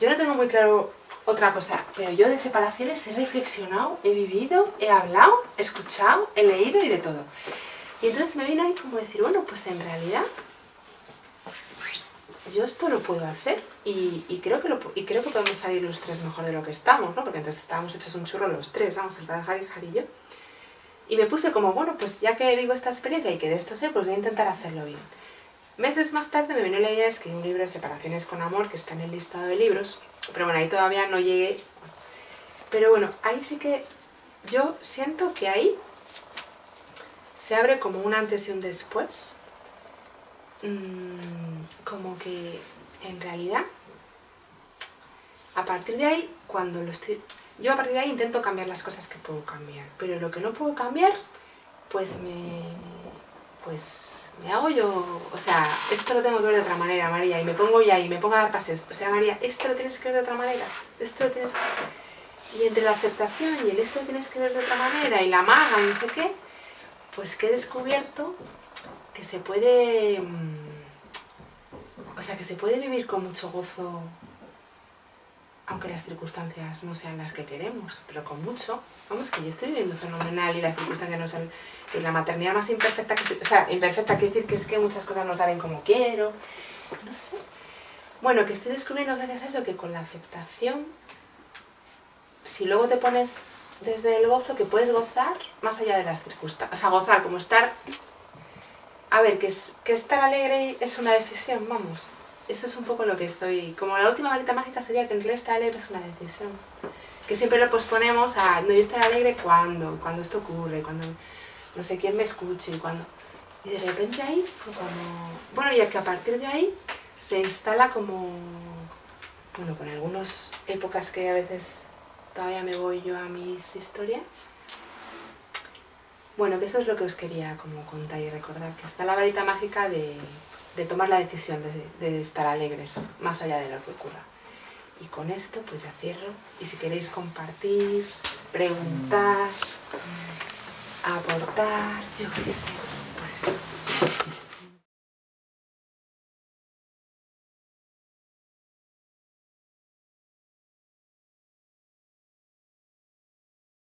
yo no tengo muy claro otra cosa, pero yo de separaciones he reflexionado, he vivido, he hablado, he escuchado, he leído y de todo. Y entonces me vino ahí como decir, bueno, pues en realidad yo esto lo puedo hacer y, creo, que lo, y creo que podemos salir los tres mejor de lo que estamos, ¿no? Porque entonces estábamos hechos un churro los tres, vamos, el Harry, Harry y yo. Y me puse como, bueno, pues ya que vivo esta experiencia y que de esto sé, pues voy a intentar hacerlo bien. Meses más tarde me vino la idea de escribir un libro de separaciones con amor, que está en el listado de libros, pero bueno, ahí todavía no llegué. Pero bueno, ahí sí que yo siento que ahí se abre como un antes y un después. Mm, como que en realidad, a partir de ahí, cuando lo estoy yo a partir de ahí intento cambiar las cosas que puedo cambiar, pero lo que no puedo cambiar, pues me... pues me hago yo, o sea, esto lo tengo que ver de otra manera, María, y me pongo ya y me pongo a dar paseos, o sea, María, esto lo tienes que ver de otra manera, esto lo tienes que... Y entre la aceptación y el esto lo tienes que ver de otra manera, y la maga, no sé qué, pues que he descubierto que se puede... Mm, o sea, que se puede vivir con mucho gozo aunque las circunstancias no sean las que queremos, pero con mucho. Vamos, que yo estoy viviendo fenomenal y las circunstancias no son... Que la maternidad más imperfecta que... O sea, imperfecta quiere decir que es que muchas cosas no salen como quiero. No sé. Bueno, que estoy descubriendo gracias a eso que con la aceptación, si luego te pones desde el gozo, que puedes gozar más allá de las circunstancias. O sea, gozar, como estar... A ver, que, es, que estar alegre es una decisión, vamos eso es un poco lo que estoy... Como la última varita mágica sería que en realidad estar alegre es una decisión. Que siempre lo posponemos a, no, yo estar alegre cuando, cuando esto ocurre, cuando no sé quién me escuche, cuando... Y de repente ahí como... Bueno, ya que a partir de ahí se instala como... Bueno, con algunas épocas que a veces todavía me voy yo a mis historias. Bueno, que eso es lo que os quería como contar y recordar, que está la varita mágica de de tomar la decisión de, estar alegres, más allá de lo que ocurra. Y con esto pues ya cierro. Y si queréis compartir, preguntar, aportar, yo qué sé, pues eso.